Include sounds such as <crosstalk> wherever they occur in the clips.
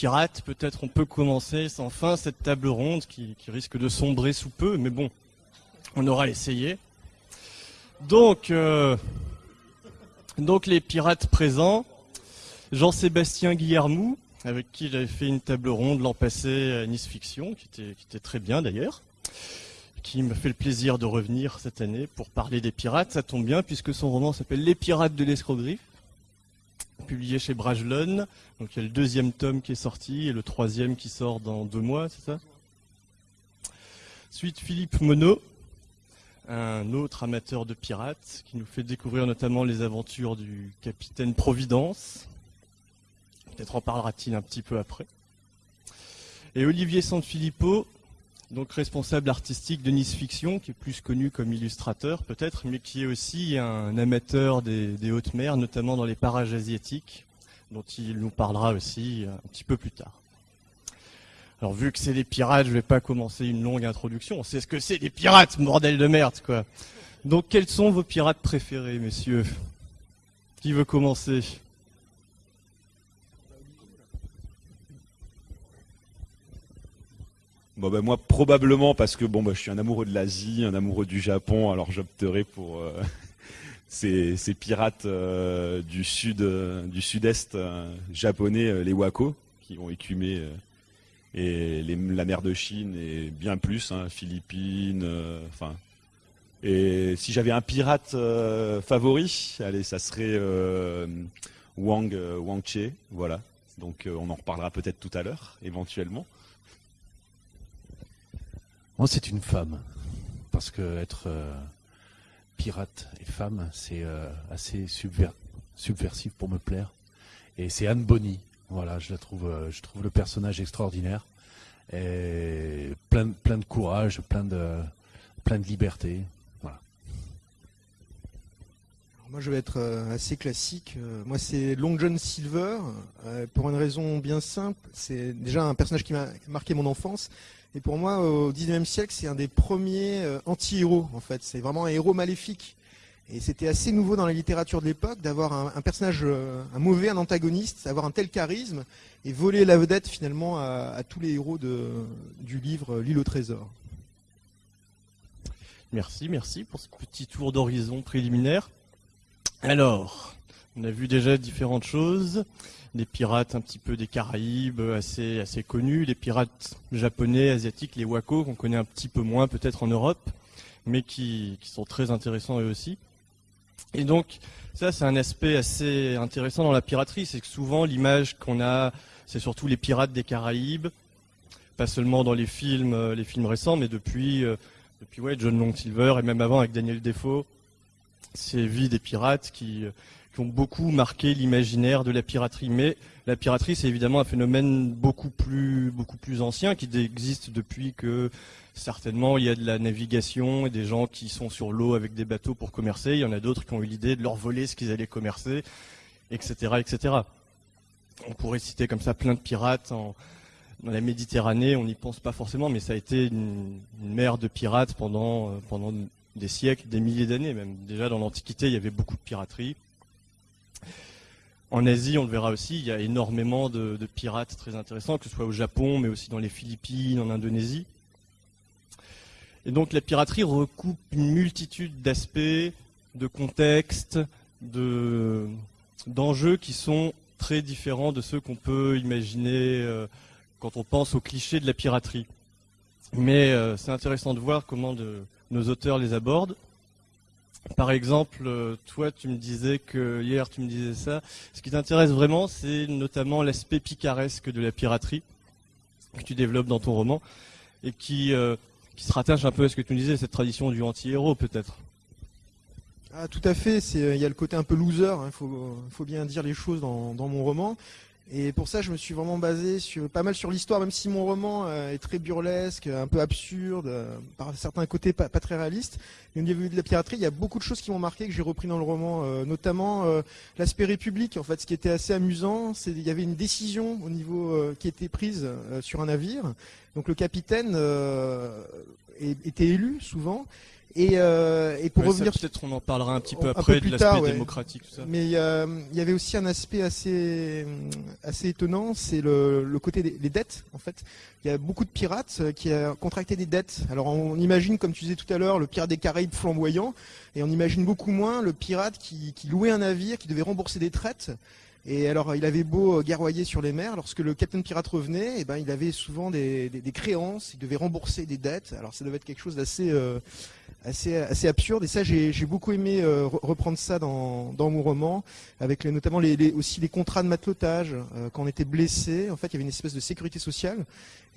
pirates, peut-être on peut commencer sans fin cette table ronde qui, risque de sombrer sous peu, mais bon, on aura essayé. Donc, euh, donc les pirates présents, Jean-Sébastien Guillermou, avec qui j'avais fait une table ronde l'an passé à Nice Fiction, qui était, qui était très bien d'ailleurs, qui me fait le plaisir de revenir cette année pour parler des pirates. Ça tombe bien puisque son roman s'appelle Les pirates de l'escroquerie, publié chez Brajlon. Donc il y a le deuxième tome qui est sorti et le troisième qui sort dans deux mois, c'est ça? Suite Philippe Monod, un autre amateur de pirates qui nous fait découvrir notamment les aventures du capitaine Providence. Peut-être en parlera-t-il un petit peu après. Et Olivier Sanfilippo, donc responsable artistique de Nice Fiction, qui est plus connu comme illustrateur peut-être, mais qui est aussi un amateur des, hautes mers, notamment dans les parages asiatiques, dont il nous parlera aussi un petit peu plus tard. Alors vu que c'est des pirates, je vais pas commencer une longue introduction. On sait ce que c'est des pirates, bordel de merde, quoi. Donc quels sont vos pirates préférés, messieurs? Qui veut commencer? Bon bah moi probablement parce que bon bah je suis un amoureux de l'Asie, un amoureux du Japon, alors j'opterai pour euh, <laughs> ces, ces pirates euh, du sud euh, du sud-est japonais, les Wako, qui ont écumé la mer de Chine et bien plus, hein, Philippines, enfin. et si j'avais un pirate favori, allez ça serait Wang Wang Che, voilà. Donc on en reparlera peut-être tout à l'heure, éventuellement. Moi, c'est une femme. Parce que être euh, pirate et femme, c'est euh, assez subver- subversif pour me plaire. Et c'est Anne Bonny. Voilà, je la trouve, euh, je trouve le personnage extraordinaire. Et plein, de- courage, plein de, liberté. Voilà. Moi, je vais être assez classique. Moi, c'est Long John Silver, pour une raison bien simple. C'est déjà un personnage qui m'a marqué mon enfance. Et pour moi, au 19e siècle, c'est un des premiers euh, anti-héros, en fait. C'est vraiment un héros maléfique. Et c'était assez nouveau dans la littérature de l'époque d'avoir un, personnage, euh, un mauvais, un antagoniste, avoir un tel charisme et voler la vedette finalement à, tous les héros du livre euh, L'île au trésor. Merci, merci pour ce petit tour d'horizon préliminaire. Alors, on a vu déjà différentes choses. Des pirates un petit peu des Caraïbes, assez, assez connus. Les pirates japonais, asiatiques, les Wako, qu'on connaît un petit peu moins peut-être en Europe, mais qui, qui sont très intéressants eux aussi. Et donc, ça, c'est un aspect assez intéressant dans la piraterie. C'est que souvent, l'image qu'on a, c'est surtout les pirates des Caraïbes. Pas seulement dans les films, euh, les films récents, mais depuis, euh, depuis ouais, John Long Silver et même avant avec Daniel Defoe, ces vies des pirates qui, euh, qui ont beaucoup marqué l'imaginaire de la piraterie. Mais la piraterie, c'est évidemment un phénomène beaucoup plus, ancien qui existe depuis que certainement il y a de la navigation et des gens qui sont sur l'eau avec des bateaux pour commercer. Il y en a d'autres qui ont eu l'idée de leur voler ce qu'ils allaient commercer, etc., etc. On pourrait citer comme ça plein de pirates dans la Méditerranée, on n'y pense pas forcément, mais ça a été une, une mer de pirates pendant, euh, pendant des siècles, des milliers d'années même. Déjà dans l'Antiquité, il y avait beaucoup de piraterie. En Asie, on le verra aussi, il y a énormément de, pirates très intéressants, que ce soit au Japon, mais aussi dans les Philippines, en Indonésie. Et donc la piraterie recoupe une multitude d'aspects, de contextes, de d'enjeux qui sont très différents de ceux qu'on peut imaginer euh, quand on pense aux clichés de la piraterie. Mais euh, c'est intéressant de voir comment nos auteurs les abordent. Par exemple, euh, toi, tu me disais que hier, tu me disais ça. Ce qui t'intéresse vraiment, c'est notamment l'aspect picaresque de la piraterie que tu développes dans ton roman et qui euh, se rattache un peu à ce que tu me disais, cette tradition du anti-héros, peut-être. Ah, tout à fait. Euh, il y a le côté un peu loser. Il faut bien dire les choses dans mon roman. Et pour ça, je me suis vraiment basé sur pas mal sur l'histoire, même si mon roman euh, est très burlesque, un peu absurde, euh, par certains côtés pas, très réaliste. Mais au niveau de la piraterie, il y a beaucoup de choses qui m'ont marqué que j'ai repris dans le roman, euh, notamment l'aspect république. En fait, ce qui était assez amusant, c'est il y avait une décision au niveau qui était prise sur un navire. Donc le capitaine était élu souvent. Et, euh, et pour Ouais, revenir peut-être on en parlera un petit peu peu après plus de l'aspect ouais. démocratique, tout ça. Mais euh, il y avait aussi un aspect assez, assez étonnant, c'est le, le côté des, des dettes. En fait, il y a beaucoup de pirates euh, qui ont contracté des dettes. Alors on imagine, comme tu disais tout à l'heure, le pirate des Caraïbes flamboyant, et on imagine beaucoup moins le pirate qui, qui louait un navire, qui devait rembourser des traites. Et alors, il avait beau euh, guerroyer sur les mers, lorsque le capitaine pirate revenait, eh ben, il avait souvent des, créances, il devait rembourser des dettes. Alors, ça devait être quelque chose d'assez euh, assez, assez absurde. Et ça, j'ai j'ai beaucoup aimé euh, re- reprendre ça dans, dans mon roman, avec les- notamment les, les- aussi les contrats de matelotage. Euh, quand on était blessé, en fait, il y avait une espèce de sécurité sociale.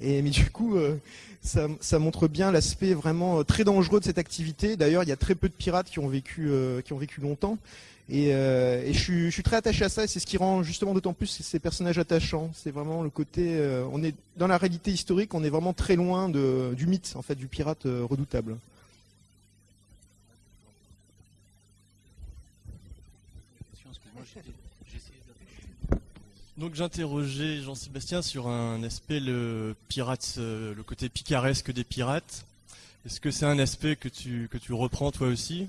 Et mais du coup, euh, ça, ça montre bien l'aspect vraiment très dangereux de cette activité. D'ailleurs, il y a très peu de pirates qui ont vécu, qui ont vécu longtemps. Et, euh, je, suis, très attaché à ça, et c'est ce qui rend justement d'autant plus ces- personnages attachants. C'est vraiment le côté, euh, on est dans la réalité historique, on est vraiment très loin du mythe en fait du pirate euh, redoutable. Donc j'interrogeais Jean-Sébastien sur un aspect le pirate, le côté picaresque des pirates. Est-ce que c'est un aspect que tu que tu reprends toi aussi?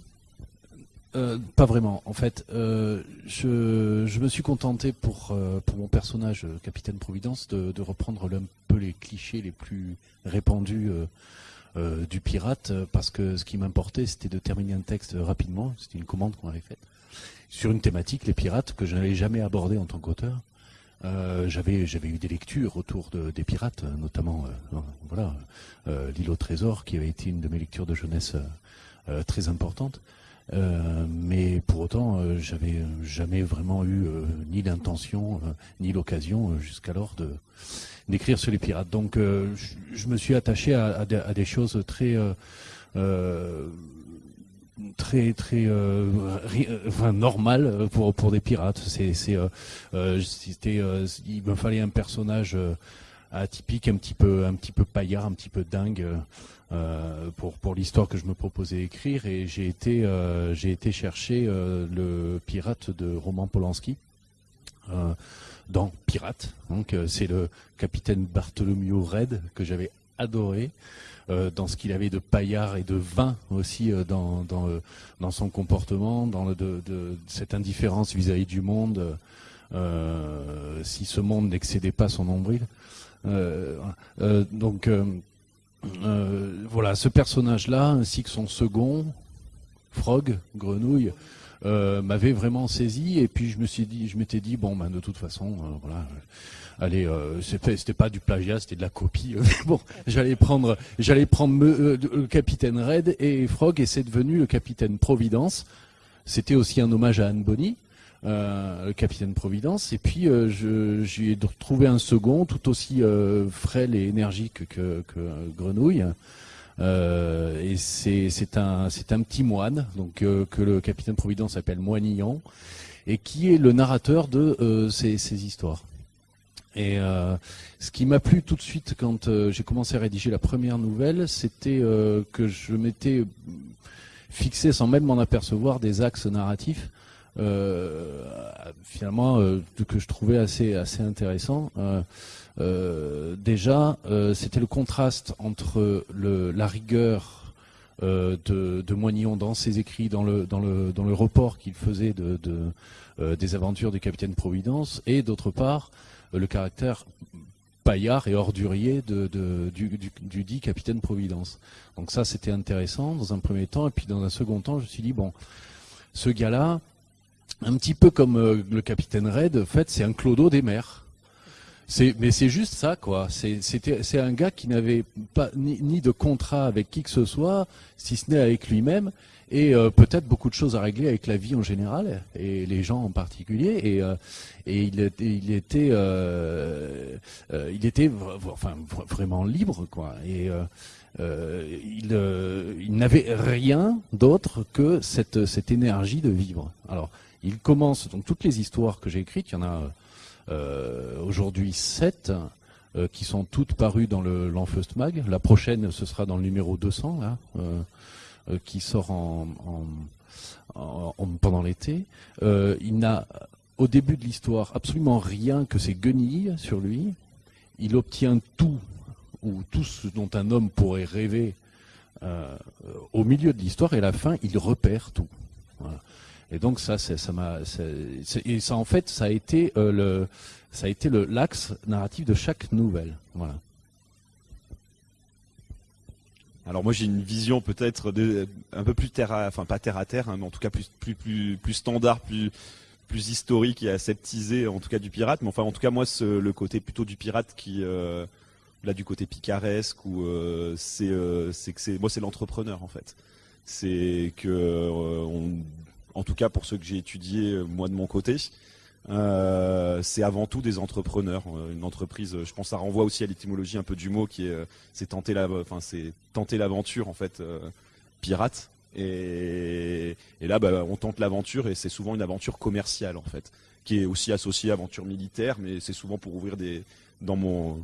Euh, pas vraiment. En fait, euh, je, me suis contenté pour, euh, mon personnage, Capitaine Providence, de, reprendre un peu les clichés les plus répandus du pirate, parce que ce qui m'importait, c'était de terminer un texte rapidement. C'était une commande qu'on avait faite sur une thématique, les pirates, que je n'avais jamais abordé en tant qu'auteur. J'avais eu des lectures autour de, des pirates, notamment voilà l'île au trésor, qui avait été une de mes lectures de jeunesse très importante. Euh, mais pour autant, euh, j'avais jamais vraiment eu euh, ni l'intention euh, ni l'occasion euh, jusqu'alors de d'écrire sur les pirates. Donc, euh, je, me suis attaché à, des, choses très euh, euh, très très euh, euh, normales pour pour des pirates. Euh, euh, c'était euh, il me fallait un personnage euh, atypique, un petit peu un petit peu paillard, un petit peu dingue. Euh, pour pour l'histoire que je me proposais d'écrire et j'ai été euh, j'ai été chercher euh, le pirate de Roman Polanski dans Pirate donc c'est le capitaine Bartholomew Red que j'avais adoré dans ce qu'il avait de paillard et de vin aussi dans dans dans son comportement dans de, cette indifférence vis-à-vis du monde si ce monde n'excédait pas son nombril. Donc euh, voilà, ce personnage-là, ainsi que son second, Frog, Grenouille, euh, m'avait vraiment saisi. Et puis je me suis dit, je m'étais dit, bon, ben de toute façon, euh, voilà, allez, c'était pas du plagiat, c'était de la copie. <laughs> bon, j'allais prendre, j'allais prendre le capitaine Red et Frog, et c'est devenu le capitaine Providence. C'était aussi un hommage à Anne Bonny. Euh, le capitaine Providence, et puis euh, j'ai trouvé un second tout aussi euh, frêle et énergique que, Grenouille. Et c'est un petit moine donc que le capitaine Providence appelle Moinillon et qui est le narrateur de ces, histoires. Et ce qui m'a plu tout de suite quand j'ai commencé à rédiger la première nouvelle, c'était que je m'étais fixé sans même m'en apercevoir des axes narratifs finalement euh, que je trouvais assez assez intéressant. Euh, euh, déjà, euh, c'était le contraste entre la rigueur euh, de, de Moignon dans ses écrits, dans le dans le dans le report qu'il faisait de, de euh, des aventures du capitaine Providence, et d'autre part euh, le caractère paillard et ordurier de, du dit capitaine Providence. Donc ça, c'était intéressant dans un premier temps, et puis dans un second temps, je me suis dit bon, ce gars-là, un petit peu comme euh, le capitaine Red, en fait, c'est un clodo des mers. Mais c'est juste ça, quoi. C'est, un gars qui n'avait pas ni, de contrat avec qui que ce soit, si ce n'est avec lui-même, et euh, peut-être beaucoup de choses à régler avec la vie en général et les gens en particulier. Et, euh, il, était- il était, enfin, vra- vraiment libre, quoi. Et il, il n'avait rien d'autre que cette, cette énergie de vivre. Alors, il commence donc toutes les histoires que j'ai écrites. Il y en a euh, aujourd'hui sept euh, qui sont toutes parues dans le l'Enfeust Mag. La prochaine, ce sera dans le numéro 200, là, euh, qui sort en, en- en- en- pendant l'été. Il n'a au début de l'histoire absolument rien que ses guenilles sur lui. Il obtient tout ou tout ce dont un homme pourrait rêver au milieu de l'histoire et à la fin il repère tout. Voilà. Et donc ça, ça m'a, et ça en fait, ça a été euh, le, ça a été le l'axe narratif de chaque nouvelle. Voilà. Alors moi j'ai une vision peut-être un peu plus terre à, enfin pas terre à terre, hein, mais en tout cas plus plus plus plus standard, plus plus historique et aseptisé en tout cas du pirate. Mais enfin en tout cas moi ce- le côté plutôt du pirate qui euh, là du côté picaresque ou euh, c'est c'est que c'est moi c'est l'entrepreneur en fait. C'est que on, en tout cas pour ceux que j'ai étudiés euh, moi de mon côté. euh, c'est avant tout des entrepreneurs. Euh, Une entreprise, je pense, ça renvoie aussi à l'étymologie un peu du mot qui est c'est tenter la, enfin c'est tenter l'aventure en fait pirate. Et, là, bah, on tente l'aventure et c'est souvent une aventure commerciale en fait, qui est aussi associée à aventure militaire, mais c'est souvent pour ouvrir des, dans mon,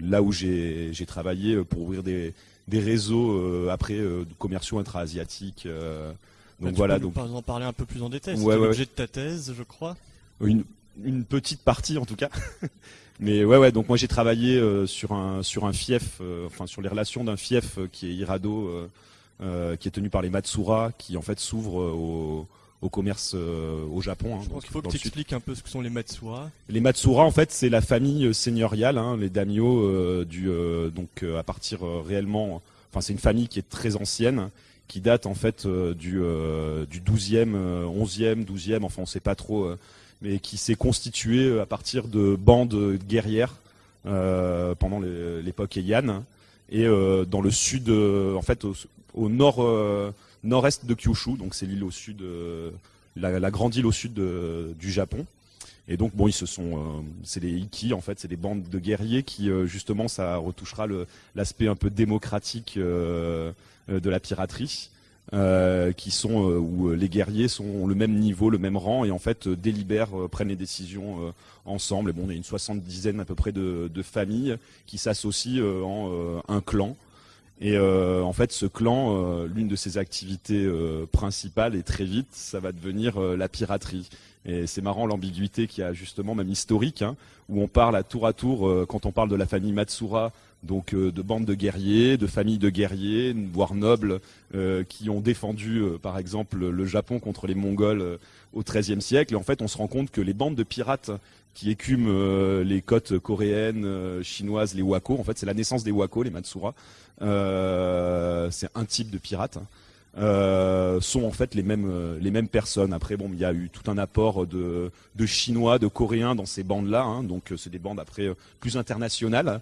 là où j'ai travaillé, pour ouvrir des, réseaux après commerciaux intra-asiatiques. Donc tu voilà, peux donc en parler un peu plus en détail. Ouais, C'était ouais, l'objet de ta thèse, je crois. une, une petite partie en tout cas. <laughs> Mais ouais, ouais. Donc moi j'ai travaillé euh, sur un sur un fief, euh, enfin sur les relations d'un fief euh, qui est Hirado, euh, qui est tenu par les Matsura, qui en fait s'ouvre au, au commerce au Japon. hein, Je pense qu'il faut que tu expliques un peu ce que sont les Matsura. Les Matsura, en fait, c'est la famille seigneuriale, hein, les daimyo du donc à partir réellement, enfin c'est une famille qui est très ancienne, qui date en fait euh, du euh, du 12e, euh, 11e, 12e, enfin on sait pas trop, euh, mais qui s'est constituée euh, à partir de bandes guerrières pendant l'époque Heian et dans le sud, en fait au, nord nord-est de Kyushu, donc c'est l'île au sud, la, grande île au sud du Japon. Et donc bon, ils se sont, euh, c'est des iki en fait, c'est des bandes de guerriers qui euh, justement ça retouchera l'aspect un peu démocratique euh, de la piraterie, qui sont où les guerriers sont ont le même niveau, le même rang et en fait délibèrent, prennent les décisions ensemble. Et bon, on est une soixante-dizaine à peu près de, familles qui s'associent en un clan. Et en fait, ce clan, l'une de ses activités principales, et très vite, ça va devenir la piraterie. C'est marrant l'ambiguïté qu'il y a justement, même historique, hein, où on parle à tour à tour, euh, quand on parle de la famille Matsura, donc euh, de bandes de guerriers, de familles de guerriers, voire nobles, euh, qui ont défendu, par exemple, le Japon contre les Mongols au XIIIe siècle. Et en fait, on se rend compte que les bandes de pirates qui écument les côtes coréennes, chinoises, les wako, en fait, c'est la naissance des wako, les Matsura. C'est un type de pirate. Euh, sont en fait les mêmes euh, les mêmes personnes. Après bon, il y a eu tout un apport de de chinois, de coréens dans ces bandes-là. hein. donc euh, c'est des bandes après plus internationales,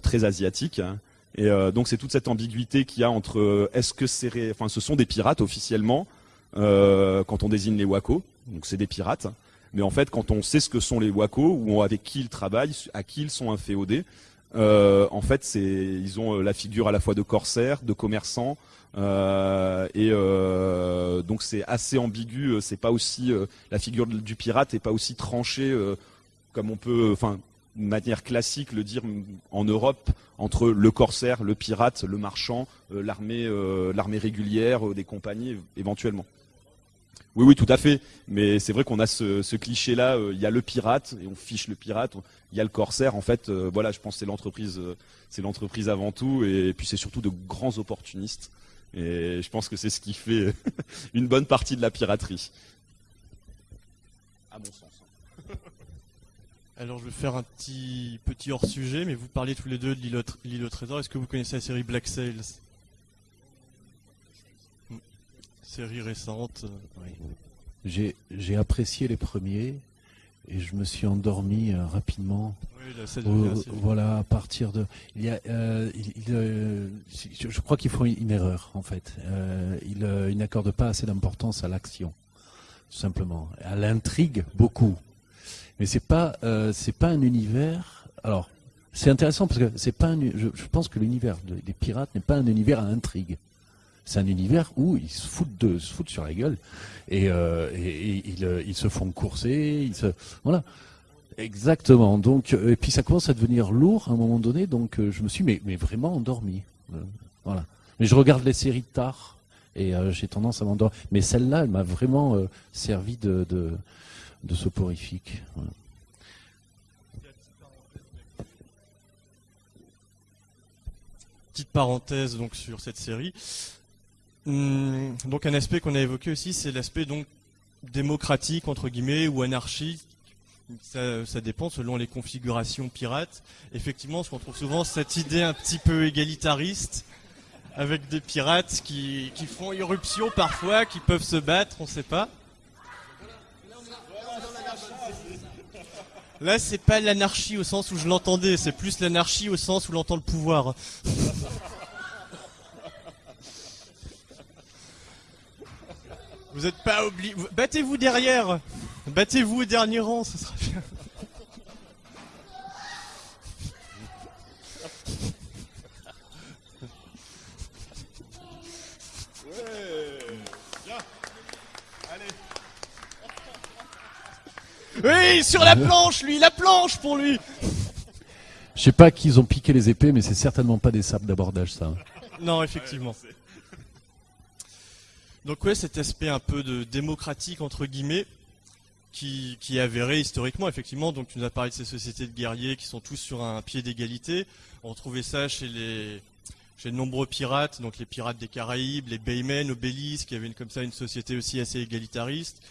très asiatiques. hein. Et donc c'est toute cette ambiguïté qu'il y a entre est-ce que c'est enfin ce sont des pirates officiellement quand on désigne les wako, donc c'est des pirates. Mais en fait, quand on sait ce que sont les wako ou avec qui ils travaillent, à qui ils sont inféodés, en fait, c'est ils ont la figure à la fois de corsaires, de commerçants, et euh, donc c'est assez ambigu. euh, C'est pas aussi euh, la figure du pirate est pas aussi tranchée euh, comme on peut, enfin, de manière classique le dire en Europe entre le corsaire, le pirate, le marchand, euh, l'armée, euh, l'armée régulière, euh, des compagnies éventuellement. Oui, oui, tout à fait. Mais c'est vrai qu'on a ce, cliché-là. euh, Il y a le pirate et on fiche le pirate. Il y a le corsaire. En fait, euh, voilà, je pense que c'est l'entreprise, euh, c'est l'entreprise avant tout. Et, puis c'est surtout de grands opportunistes. Et je pense que c'est ce qui fait <laughs> une bonne partie de la piraterie. À mon sens. hein. <laughs> Alors je vais faire un petit petit hors sujet, mais vous parlez tous les deux de l'île au, trésor. Est-ce que vous connaissez la série Black Sails? Hmm. Série récente. euh, J'ai j'ai apprécié les premiers et je me suis endormi euh, rapidement. Oui, là, ça Euh, voilà, à partir de, il y a, euh, il, il, euh, je, crois qu'ils font une erreur en fait. Ils, ils n'accordent pas assez d'importance à l'action, tout simplement, à l'intrigue beaucoup. Mais c'est pas, c'est pas un univers. Alors, c'est intéressant parce que c'est pas un, je, je pense que l'univers de- des pirates n'est pas un univers à intrigue. C'est un univers où ils se foutent de, se foutent sur la gueule et, euh, euh, ils se font courser, voilà. Exactement. Donc, euh, et puis ça commence à devenir lourd à un moment donné. Donc, je me suis mais, mais vraiment endormi. Voilà. Mais je regarde les séries tard et j'ai tendance à m'endormir. Mais celle-là, elle m'a vraiment servi de, de, soporifique. Petite parenthèse donc sur cette série. Hum, donc un aspect qu'on a évoqué aussi, c'est l'aspect donc démocratique entre guillemets ou anarchique. Ça, dépend selon les configurations pirates. Effectivement, qu'on trouve souvent, cette idée un petit peu égalitariste, avec des pirates qui, qui font irruption parfois, qui peuvent se battre, on sait pas. Là, c'est pas l'anarchie au sens où je l'entendais, c'est plus l'anarchie au sens où l'entend le pouvoir. <laughs> Vous êtes pas obligé. Battez-vous derrière Battez-vous au dernier rang, ce sera bien. Oui, sur la planche, lui, la planche pour lui Je sais pas qu'ils ont piqué les épées, mais c'est certainement pas des sables d'abordage, ça. Non, effectivement. Donc ouais, cet aspect un peu de démocratique entre guillemets, qui, qui est avéré historiquement, effectivement. Donc tu nous as parlé de ces sociétés de guerriers qui sont tous sur un pied d'égalité. On retrouvait ça chez les chez de nombreux pirates, donc les pirates des Caraïbes, les Baymen, Obélis, qui avaient une, comme ça une société aussi assez égalitariste.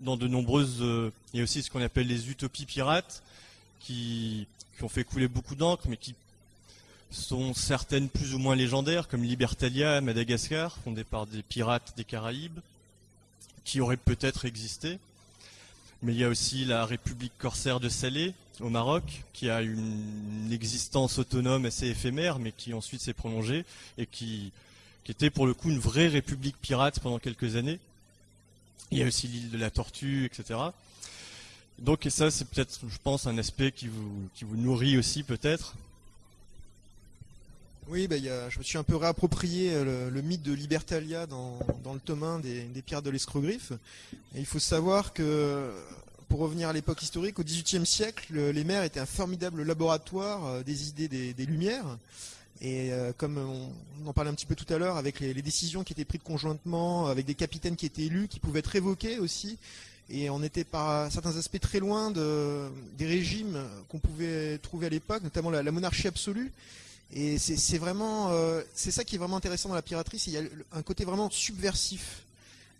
Dans de nombreuses, euh, il y a aussi ce qu'on appelle les utopies pirates, qui, qui ont fait couler beaucoup d'encre, mais qui sont certaines plus ou moins légendaires, comme Libertalia Madagascar, fondée par des pirates des Caraïbes, qui auraient peut-être existé. Mais il y a aussi la République corsaire de Salé, au Maroc, qui a une existence autonome assez éphémère, mais qui ensuite s'est prolongée, et qui, était pour le coup une vraie république pirate pendant quelques années. Il y a aussi l'île de la Tortue, etc. Donc et ça, c'est peut-être, je pense, un aspect qui vous nourrit aussi peut-être. Oui, bah, je me suis un peu réapproprié euh, le, mythe de Libertalia dans, le tome 1 des, des de l'escrogriffe. Il faut savoir que, pour revenir à l'époque historique, au XVIIIe siècle, le- les mers étaient un formidable laboratoire euh, des idées des, des Lumières. Et euh, comme on, en parlait un petit peu tout à l'heure, avec les, décisions qui étaient prises conjointement, avec des capitaines qui étaient élus, qui pouvaient être révoqués aussi, et on était par certains aspects très loin de, des régimes qu'on pouvait trouver à l'époque, notamment la monarchie absolue. Et c'est vraiment, euh, c'est ça qui est vraiment intéressant dans la piraterie, c'est qu'il y a un côté vraiment subversif,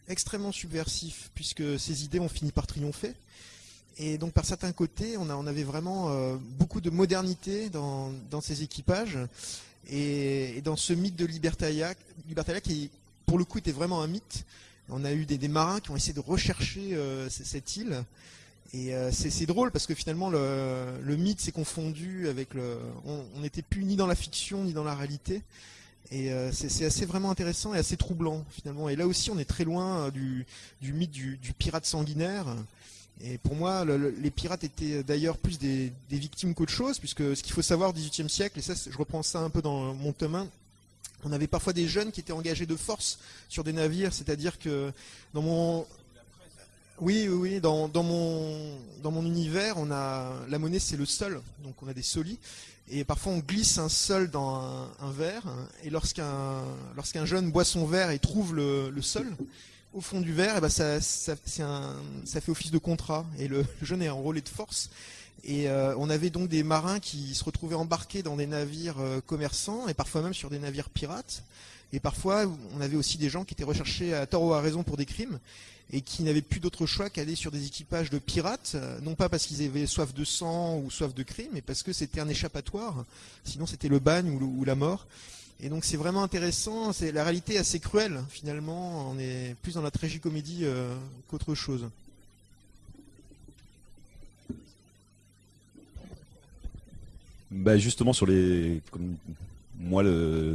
extrêmement subversif, puisque ces idées ont fini par triompher. Et donc par certains côtés, on, avait vraiment euh, beaucoup de modernité dans, ces équipages. Et, dans ce mythe de Libertalia, Libertalia qui pour le coup était vraiment un mythe, on a eu des, marins qui ont essayé de rechercher euh, cette île. Et euh, c'est drôle parce que finalement le, mythe s'est confondu avec le. On n'était plus ni dans la fiction ni dans la réalité. Et euh, c'est assez vraiment intéressant et assez troublant finalement. Et là aussi on est très loin euh, du, mythe du, pirate sanguinaire. Et pour moi, le- le- les pirates étaient d'ailleurs plus des, victimes qu'autre chose, puisque ce qu'il faut savoir au XVIIIe siècle, et ça je reprends ça un peu dans mon tome 1, on avait parfois des jeunes qui étaient engagés de force sur des navires, c'est-à-dire que dans mon oui, oui, oui. Dans, dans mon dans mon univers, on a la monnaie, c'est le sol, donc on a des solis, et parfois on glisse un sol dans un, verre, et lorsqu'un lorsqu'un jeune boit son verre et trouve le, sol au fond du verre, et ben ça ça, un, ça fait office de contrat, et le, le jeune est enrôlé de force. Et euh, on avait donc des marins qui se retrouvaient embarqués dans des navires euh, commerçants et parfois même sur des navires pirates. Et parfois, on avait aussi des gens qui étaient recherchés à tort ou à raison pour des crimes et qui n'avaient plus d'autre choix qu'aller sur des équipages de pirates, euh, non pas parce qu'ils avaient soif de sang ou soif de crime, mais parce que c'était un échappatoire. Sinon, c'était le bagne ou, la mort. Et donc c'est vraiment intéressant. C'est la réalité est assez cruelle finalement. On est plus dans la tragicomédie euh, qu'autre chose. Bah justement sur les, moi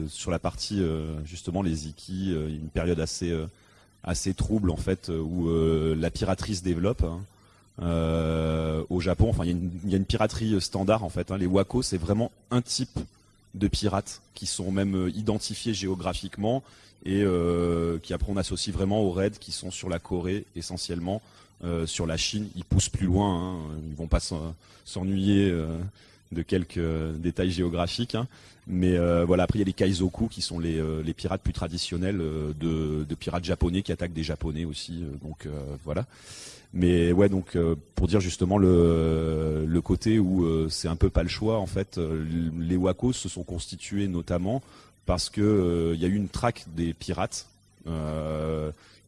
sur la partie euh, justement les Iki, euh, une période assez euh, assez trouble en fait où la piraterie se développe. hein. Au Japon, enfin il y, a une- piraterie standard en fait. hein. Les wako c'est vraiment un type de pirates qui sont même identifiés géographiquement et qui après on associe vraiment aux raids qui sont sur la Corée essentiellement, sur la Chine. Ils poussent plus loin, hein. ils vont pas s'en- s'ennuyer de quelques euh, détails géographiques. hein. Mais euh, voilà, après il y a les kaizoku qui sont les, euh, pirates plus traditionnels de, pirates japonais qui attaquent des japonais aussi. donc voilà. Mais ouais, donc pour dire justement le, côté où c'est un peu pas le choix en fait, les wakos se sont constitués notamment parce que il y a eu une traque des pirates.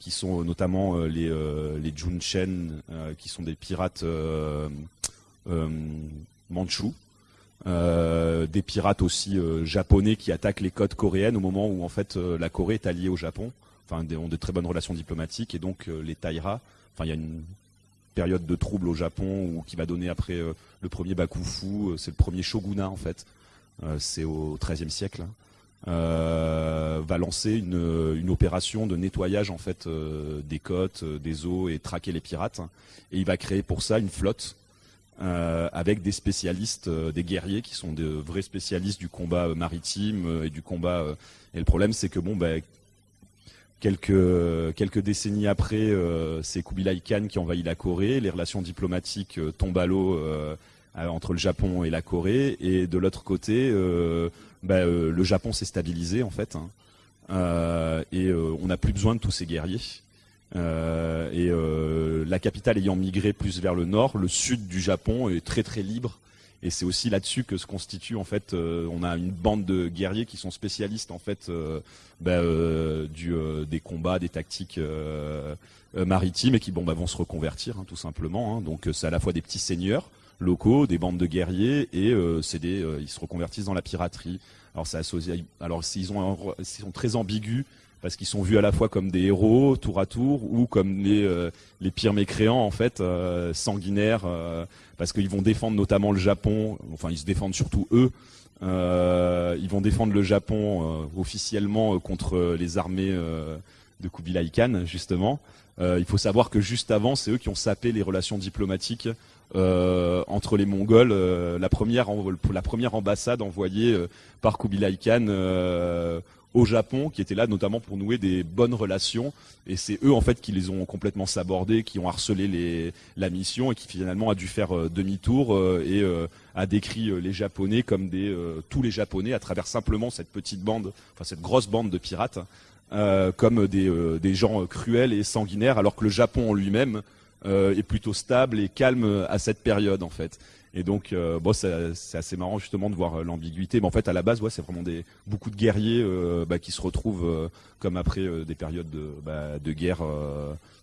qui sont notamment les euh, euh, qui sont des pirates euh, euh, des pirates aussi euh, japonais qui attaquent les côtes coréennes au moment où en fait euh, la Corée est alliée au Japon, enfin ont de très bonnes relations diplomatiques et donc les Taira, enfin il y a une période de trouble au Japon qui va donner après le premier Bakufu, c'est le premier shogunat en fait, c'est au XIIIe siècle. hein. Va lancer une, opération de nettoyage en fait des côtes, des eaux et traquer les pirates. Et il va créer pour ça une flotte euh, avec des spécialistes, euh, des guerriers qui sont de vrais spécialistes du combat maritime euh, et du combat. euh, et le problème, c'est que bon, ben, quelques quelques décennies après, euh, c'est Kubilai Khan qui envahit la Corée. Les relations diplomatiques tombent à l'eau entre le Japon et la Corée. Et de l'autre côté, ben, le Japon s'est stabilisé en fait. hein. Euh, et euh, on n'a plus besoin de tous ces guerriers. Euh, et euh, la capitale ayant migré plus vers le nord, le sud du Japon est très très libre. Et c'est aussi là-dessus que se constitue en fait, euh, on a une bande de guerriers qui sont spécialistes en fait bah, des combats, des tactiques maritimes et qui bah, vont se reconvertir hein, tout simplement. hein. Donc c'est à la fois des petits seigneurs locaux, des bandes de guerriers et ils se reconvertissent dans la piraterie. Alors ils sont très ambigus parce qu'ils sont vus à la fois comme des héros tour à tour ou comme les, euh, les pires mécréants en fait, euh, sanguinaires, euh, parce qu'ils vont défendre notamment le Japon. Enfin, ils se défendent surtout eux. Ils vont défendre le Japon officiellement contre les armées de Kubilai Khan justement. Il faut savoir que juste avant, c'est eux qui ont sapé les relations diplomatiques entre les Mongols. La première, la première ambassade envoyée par Kubilai Khan au Japon, qui était là notamment pour nouer des bonnes relations. Et c'est eux en fait qui les ont complètement sabordés, qui ont harcelé les, la mission et qui finalement a dû faire euh, demi-tour euh, et euh, a décrit euh, les Japonais comme des euh, tous les Japonais à travers simplement cette petite bande, enfin cette grosse bande de pirates, comme des, des gens cruels et sanguinaires, alors que le Japon en lui-même est plutôt stable et calme à cette période en fait. Et donc, euh, bon, c'est assez marrant justement de voir euh, l'ambiguïté. Mais en fait, à la base, ouais, c'est vraiment des beaucoup de guerriers euh, bah, qui se retrouvent comme après des périodes de, bah, de guerre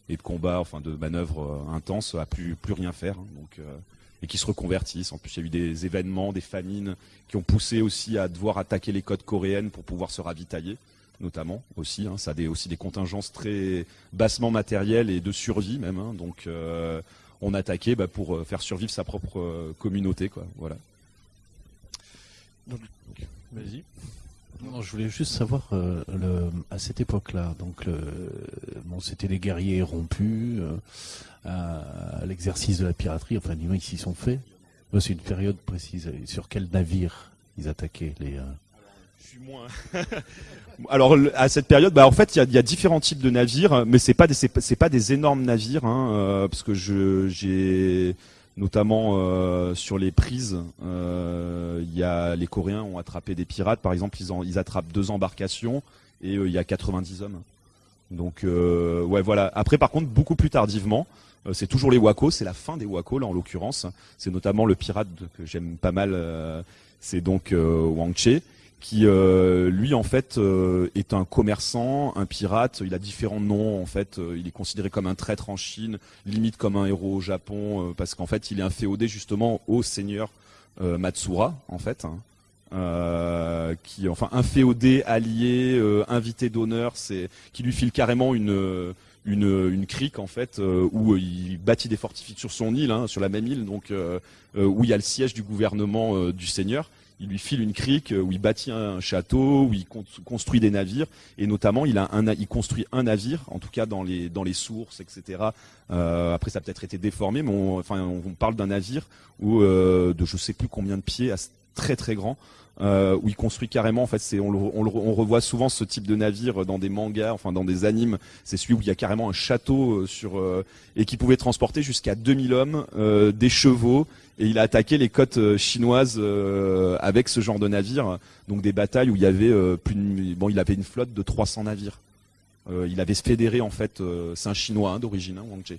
et de combat, enfin de manœuvres intenses, à plus plus rien faire. hein. donc, et qui se reconvertissent. En plus, il y a eu des événements, des famines qui ont poussé aussi à devoir attaquer les côtes coréennes pour pouvoir se ravitailler notamment aussi. Hein, ça a aussi des contingences très bassement matérielles et de survie même. hein. donc on attaquait bah, pour euh, faire survivre sa propre euh, communauté. Quoi. Voilà. Donc, vas-y. Non, je voulais juste savoir, euh, le, à cette époque-là, donc le, bon, c'était les guerriers rompus euh, à, à l'exercice de la piraterie, enfin du moins ils s'y sont faits. C'est une période précise. Sur quel navire ils attaquaient les euh, Je suis moins. <laughs> Alors à cette période, bah en fait il y a, différents types de navires, mais c'est pas des pas, des énormes navires, hein, euh, parce que je j'ai notamment euh, sur les prises, euh, il y a les Coréens ont attrapé des pirates, par exemple ils en, ils attrapent deux embarcations et euh, il y a 90 hommes. Donc euh, ouais voilà. Après par contre beaucoup plus tardivement, c'est toujours les Wako, c'est la fin des Wako là en l'occurrence. C'est notamment le pirate que j'aime pas mal, c'est donc Wang Che qui euh, lui en fait euh, est un commerçant, un pirate. Il a différents noms en fait. Euh, il est considéré comme un traître en Chine, limite comme un héros au Japon, parce qu'en fait il est inféodé justement au seigneur Matsura en fait. hein. qui, enfin, un féodé allié, invité d'honneur, c'est qui lui file carrément une une, crique en fait où il bâtit des fortifications sur son île, hein, sur la même île, donc où il y a le siège du gouvernement du seigneur. Il lui file une crique euh, où il bâtit un château, où il con- construit des navires, et notamment il a un, il construit un navire, en tout cas dans les sources, etc. Euh, après ça a peut-être été déformé, mais on, enfin on parle d'un navire où euh, de je sais plus combien de pieds, très très grand, euh, où il construit carrément. En fait, c'est on, revoit souvent ce type de navire dans des mangas, enfin dans des animes. C'est celui où il y a carrément un château euh, sur euh, et qui pouvait transporter jusqu'à 2000 hommes, des chevaux. Et il a attaqué les côtes chinoises avec ce genre de navire. Donc des batailles où il y avait plus bon, il avait une flotte de 300 navires. Il avait fédéré en fait, c'est un chinois hein, d'origine, hein, Wang Che,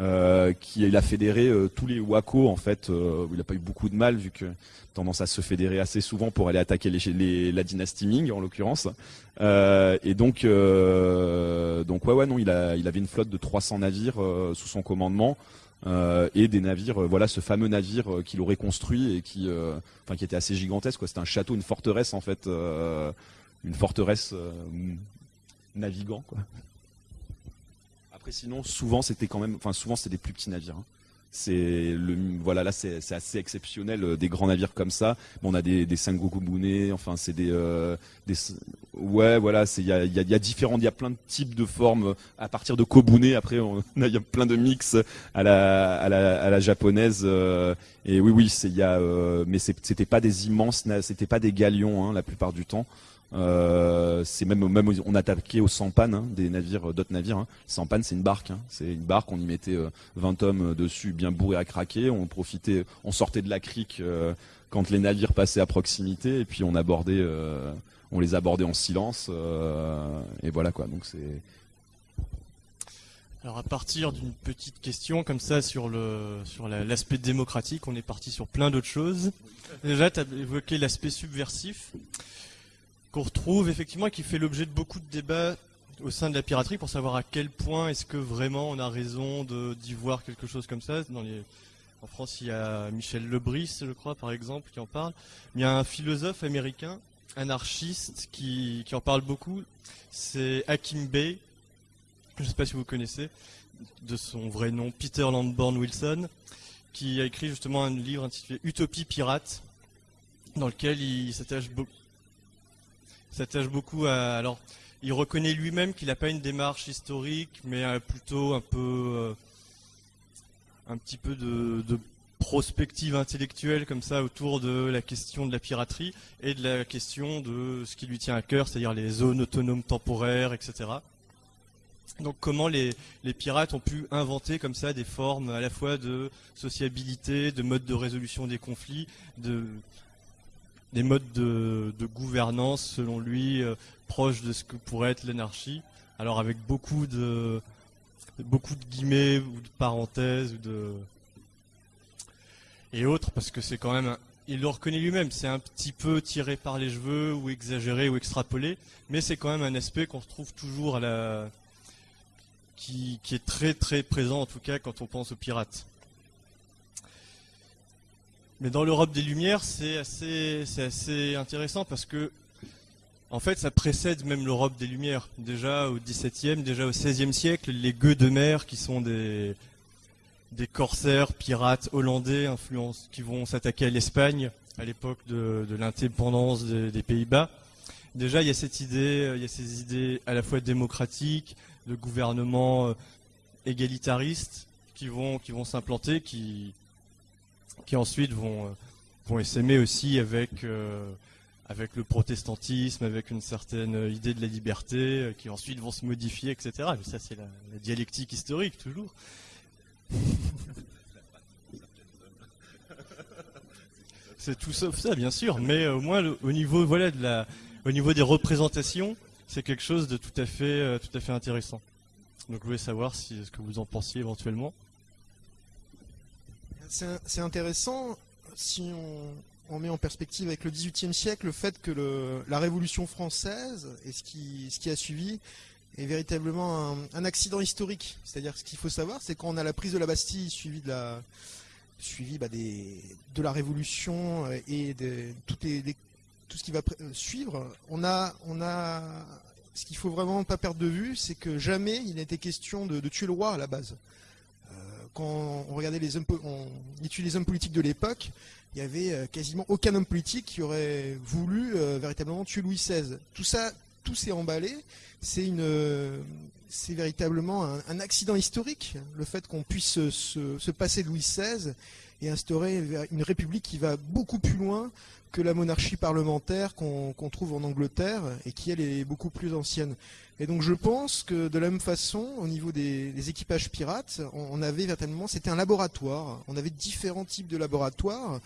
euh, qui il a fédéré euh, tous les Wako en fait. euh, il n'a pas eu beaucoup de mal vu que tendance à se fédérer assez souvent pour aller attaquer les, la dynastie Ming en l'occurrence. Et donc donc ouais ouais non il a il avait une flotte de 300 navires sous son commandement. et des navires, voilà ce fameux navire qu'il aurait construit et qui, enfin qui était assez gigantesque. C'était un château, une forteresse en fait, une forteresse navigant quoi. Après sinon souvent c'était quand même, enfin souvent c'était des plus petits navires. hein. C'est le voilà là c'est c'est assez exceptionnel euh, des grands navires comme ça. Bon, on a des des Sengoku Bune, enfin c'est des euh, des ouais voilà c'est il y a y a, y a différents il y a plein de types de formes à partir de Kobune après on <laughs> a y a plein de mix à la à la à la japonaise euh, et oui oui c'est il y a euh, mais c'est- c'était pas des immenses c'était pas des galions hein, la plupart du temps. Euh, c'est même on attaquait au sampan hein, des navires euh, d'autres navires. Hein. Sampan c'est une barque, hein. c'est une barque. On y mettait euh, 20 hommes euh, dessus, bien bourrés à craquer. On profitait, on sortait de la crique quand les navires passaient à proximité et puis on abordait, on les abordait en silence et voilà quoi. Donc c'est Alors à partir d'une petite question comme ça sur le sur la- l'aspect démocratique, on est parti sur plein d'autres choses. Déjà, tu as évoqué l'aspect subversif qu'on retrouve effectivement et qui fait l'objet de beaucoup de débats au sein de la piraterie pour savoir à quel point est-ce que vraiment on a raison d'y voir quelque chose comme ça. Dans les, en France, il y a Michel Lebris, je crois, par exemple, qui en parle. Il y a un philosophe américain, anarchiste, qui, en parle beaucoup. C'est Hakim Bey. Je ne sais pas si vous connaissez, de son vrai nom, Peter Lamborn Wilson, qui a écrit justement un livre intitulé Utopie pirate, dans lequel il s'attache beaucoup s'attache beaucoup à. Alors, il reconnaît lui-même qu'il n'a pas une démarche historique, mais euh, plutôt un peu. euh, un petit peu de, prospective intellectuelle comme ça autour de la question de la piraterie et de la question de ce qui lui tient à cœur, c'est-à-dire les zones autonomes temporaires, etc. Donc comment les, les pirates ont pu inventer comme ça des formes à la fois de sociabilité, de mode de résolution des conflits, de, des modes de, gouvernance selon lui euh, proches de ce que pourrait être l'anarchie. Alors avec beaucoup de beaucoup de guillemets ou de parenthèses ou de et autres parce que c'est quand même il le reconnaît lui-même, c'est un petit peu tiré par les cheveux ou exagéré ou extrapolé, mais c'est quand même un aspect qu'on retrouve toujours à la qui est très très présent en tout cas quand on pense aux pirates. Mais dans l'Europe des Lumières, c'est assez, assez intéressant parce que, en fait, ça précède même l'Europe des Lumières. Déjà au XVIIe, déjà au XVIe siècle, les gueux de mer, qui sont des, des corsaires, pirates hollandais, influence, qui vont s'attaquer à l'Espagne à l'époque de, de l'indépendance des, des Pays-Bas. Déjà, il y a cette idée, euh, il y a ces idées à la fois démocratiques, de gouvernement euh, égalitariste, qui vont, qui vont s'implanter, qui, qui ensuite vont, euh, vont essaimer aussi avec, euh, avec le protestantisme, avec une certaine euh, idée de la liberté, qui ensuite vont se modifier, etc. Mais ça, c'est la, dialectique historique, toujours. <laughs> c'est tout sauf ça, bien sûr, mais au moins au niveau, voilà, de la, au niveau des représentations, c'est quelque chose de tout à fait, tout à fait intéressant. Donc, je voulais savoir ce que vous en pensiez éventuellement. C'est intéressant si on, met en perspective avec le XVIIIe siècle le fait que la Révolution française et ce qui, a suivi est véritablement un, accident historique. C'est-à-dire ce qu'il faut savoir, c'est qu'on a la prise de la Bastille suivie de la suivie bah, de la Révolution euh, et de tout ce qui va euh, suivre, on a, on a, ce qu'il faut vraiment pas perdre de vue, c'est que jamais il été question de, tuer le roi à la base. Euh, quand on regardait les hommes, on étudie les hommes politiques de l'époque, il y avait euh, quasiment aucun homme politique qui aurait voulu euh, véritablement tuer Louis XVI. Tout ça, tout s'est emballé. C'est une, c'est véritablement un, un, accident historique, le fait qu'on puisse se, se, passer de Louis XVI et instaurer une république qui va beaucoup plus loin que la monarchie parlementaire qu'on qu trouve en Angleterre et qui elle est beaucoup plus ancienne. Et donc je pense que de la même façon, au niveau des, des équipages pirates, on, avait véritablement, c'était un laboratoire. On avait différents types de laboratoires.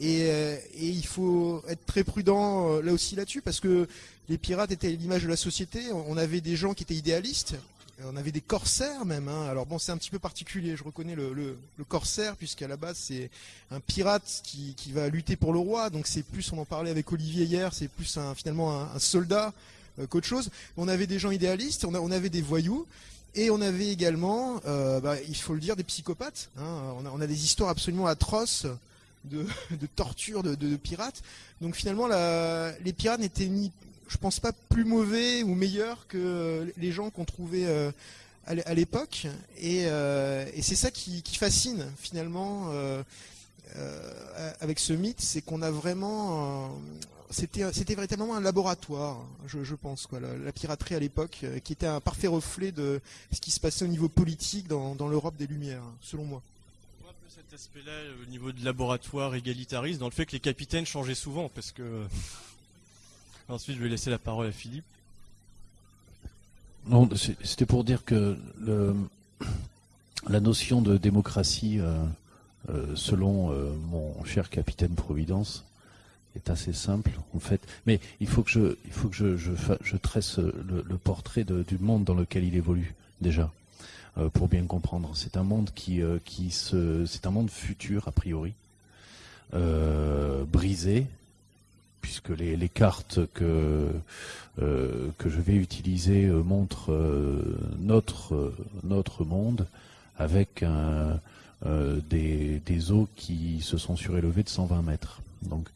Et, euh, et, il faut être très prudent euh, là aussi là-dessus parce que les pirates étaient l'image de la société. On avait des gens qui étaient idéalistes, on avait des corsaires même. Hein. Alors bon, c'est un petit peu particulier. Je reconnais le, le, corsaire puisqu'à la base c'est un pirate qui, va lutter pour le roi. Donc c'est plus, on en parlait avec Olivier hier, c'est plus finalement un, soldat euh, qu'autre chose. On avait des gens idéalistes, on, avait des voyous. Et on avait également, euh, bah, il faut le dire, des psychopathes. Hein. On, a, des histoires absolument atroces de, <laughs> de torture de, pirates. Donc finalement, les pirates n'étaient ni, je pense pas, plus mauvais ou meilleurs que les gens qu'on trouvait euh, à l'époque. Et, euh, et c'est ça qui, fascine finalement euh, avec ce mythe, c'est qu'on a vraiment c'était véritablement un laboratoire, je, pense, la, piraterie à l'époque, qui était un parfait reflet de ce qui se passait au niveau politique dans, dans l'Europe des Lumières, selon moi cet aspect-là au niveau de laboratoire égalitariste, dans le fait que les capitaines changeaient souvent, parce que... Ensuite, je vais laisser la parole à Philippe. Non, c'était pour dire que la notion de démocratie, euh, euh, selon euh, mon cher capitaine Providence, est assez simple en fait. Mais il faut que je, il faut que je, je, tresse le, portrait du monde dans lequel il évolue déjà. Pour bien comprendre. C'est un monde qui, qui se, c'est un monde futur a priori, brisé, puisque les, cartes que euh, que je vais utiliser euh, montrent euh, notre notre monde avec des, des eaux qui se sont surélevées de 120 mètres. Donc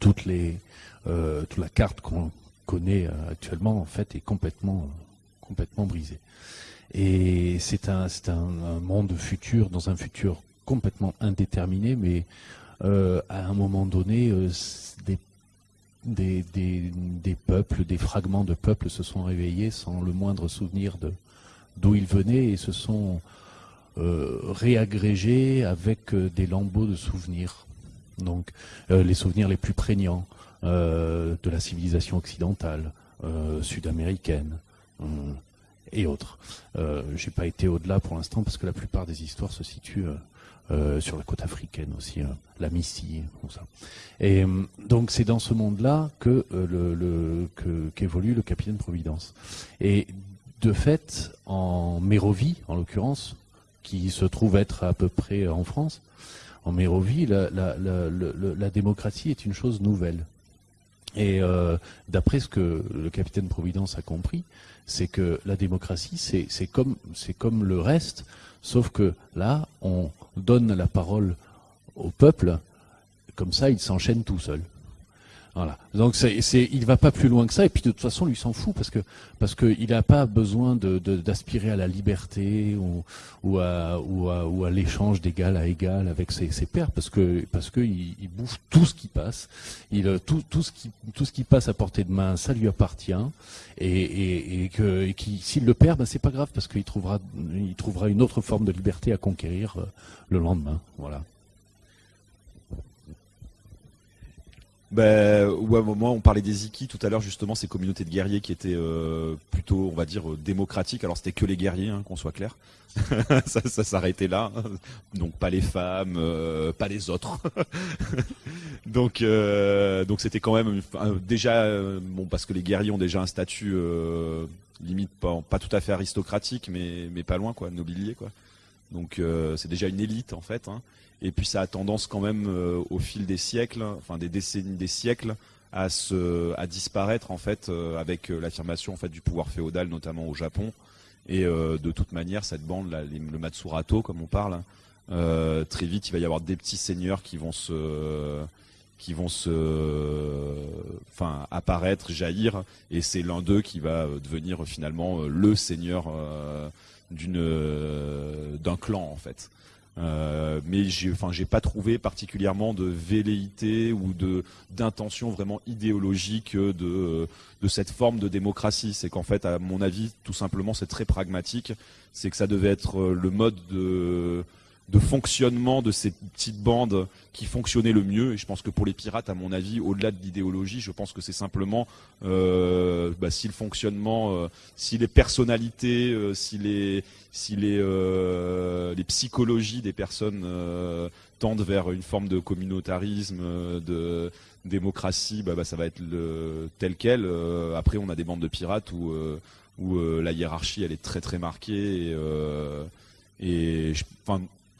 toutes les toute la carte qu'on connaît actuellement en fait est complètement complètement brisée. Et c'est un, c'est un, un, monde futur, dans un futur complètement indéterminé, mais euh, à un moment donné, euh, des, peuples, des fragments de peuples se sont réveillés sans le moindre souvenir d'où ils venaient et se sont euh, réagrégés avec des lambeaux de souvenirs. Donc les souvenirs les plus prégnants de la civilisation occidentale, sud-américaine. Hum, et autres. Euh, J'ai pas été au-delà pour l'instant parce que la plupart des histoires se situent euh, euh sur la côte africaine aussi, euh, la Missy, tout ça. Et euh, donc c'est dans ce monde-là que le, le qu'évolue le capitaine Providence. Et de fait, en Mérovie, en l'occurrence, qui se trouve être à peu près en France, en Mérovie, la, démocratie est une chose nouvelle. Et euh, d'après ce que le capitaine Providence a compris, c'est que la démocratie, c'est comme le reste, sauf que là, on donne la parole au peuple, comme ça, il s'enchaîne tout seul. Voilà. Donc c'est, c'est, il va pas plus loin que ça. Et puis de toute façon, lui s'en fout parce que parce qu'il n'a pas besoin de, d'aspirer à la liberté ou, à l'échange d'égal à égal avec ses, ses pairs parce que parce que il, il, bouffe tout ce qui passe. Il tout ce qui passe à portée de main, ça lui appartient. Et, que s'il le perd, ben c'est pas grave parce qu'il trouvera il trouvera une autre forme de liberté à conquérir euh, le lendemain. Voilà. Ben ouais, moi on parlait des Iki tout à l'heure justement ces communautés de guerriers qui étaient euh, plutôt on va dire euh, démocratiques. Alors c'était que les guerriers, hein, qu'on soit clair. <laughs> ça, ça s'arrêtait là. Donc pas les femmes, euh, pas les autres. <laughs> donc euh, donc c'était quand même déjà euh, bon parce que les guerriers ont déjà un statut euh, limite pas pas tout à fait aristocratique mais mais pas loin quoi, nobilier quoi. Donc c'est déjà une élite en fait. Hein. Et puis ça a tendance quand même euh, au fil des siècles, enfin des décennies, des siècles, à se, à disparaître en fait euh, avec euh, l'affirmation en fait du pouvoir féodal, notamment au Japon. Et euh, de toute manière, cette bande, le Matsurato comme on parle, hein, très vite il va y avoir des petits seigneurs qui vont se qui vont se, enfin, apparaître, jaillir, et c'est l'un d'eux qui va euh, devenir finalement euh, le seigneur euh, d'une, euh, d'un clan en fait. Euh, mais j'ai, enfin, j'ai pas trouvé particulièrement de velléité ou de d'intention vraiment idéologique de de cette forme de démocratie. C'est qu'en fait, à mon avis, tout simplement, c'est très pragmatique. C'est que ça devait être le mode de de fonctionnement de ces petites bandes qui fonctionnaient le mieux. Et je pense que pour les pirates, à mon avis, au-delà de l'idéologie, je pense que c'est simplement euh, bah, si le fonctionnement, euh, si les personnalités, euh, si les, psychologies des personnes tendent vers une forme de communautarisme, de démocratie, bah, bah, ça va être tel quel. Après, on a des bandes de pirates où, la hiérarchie, est très très marquée. Et, je,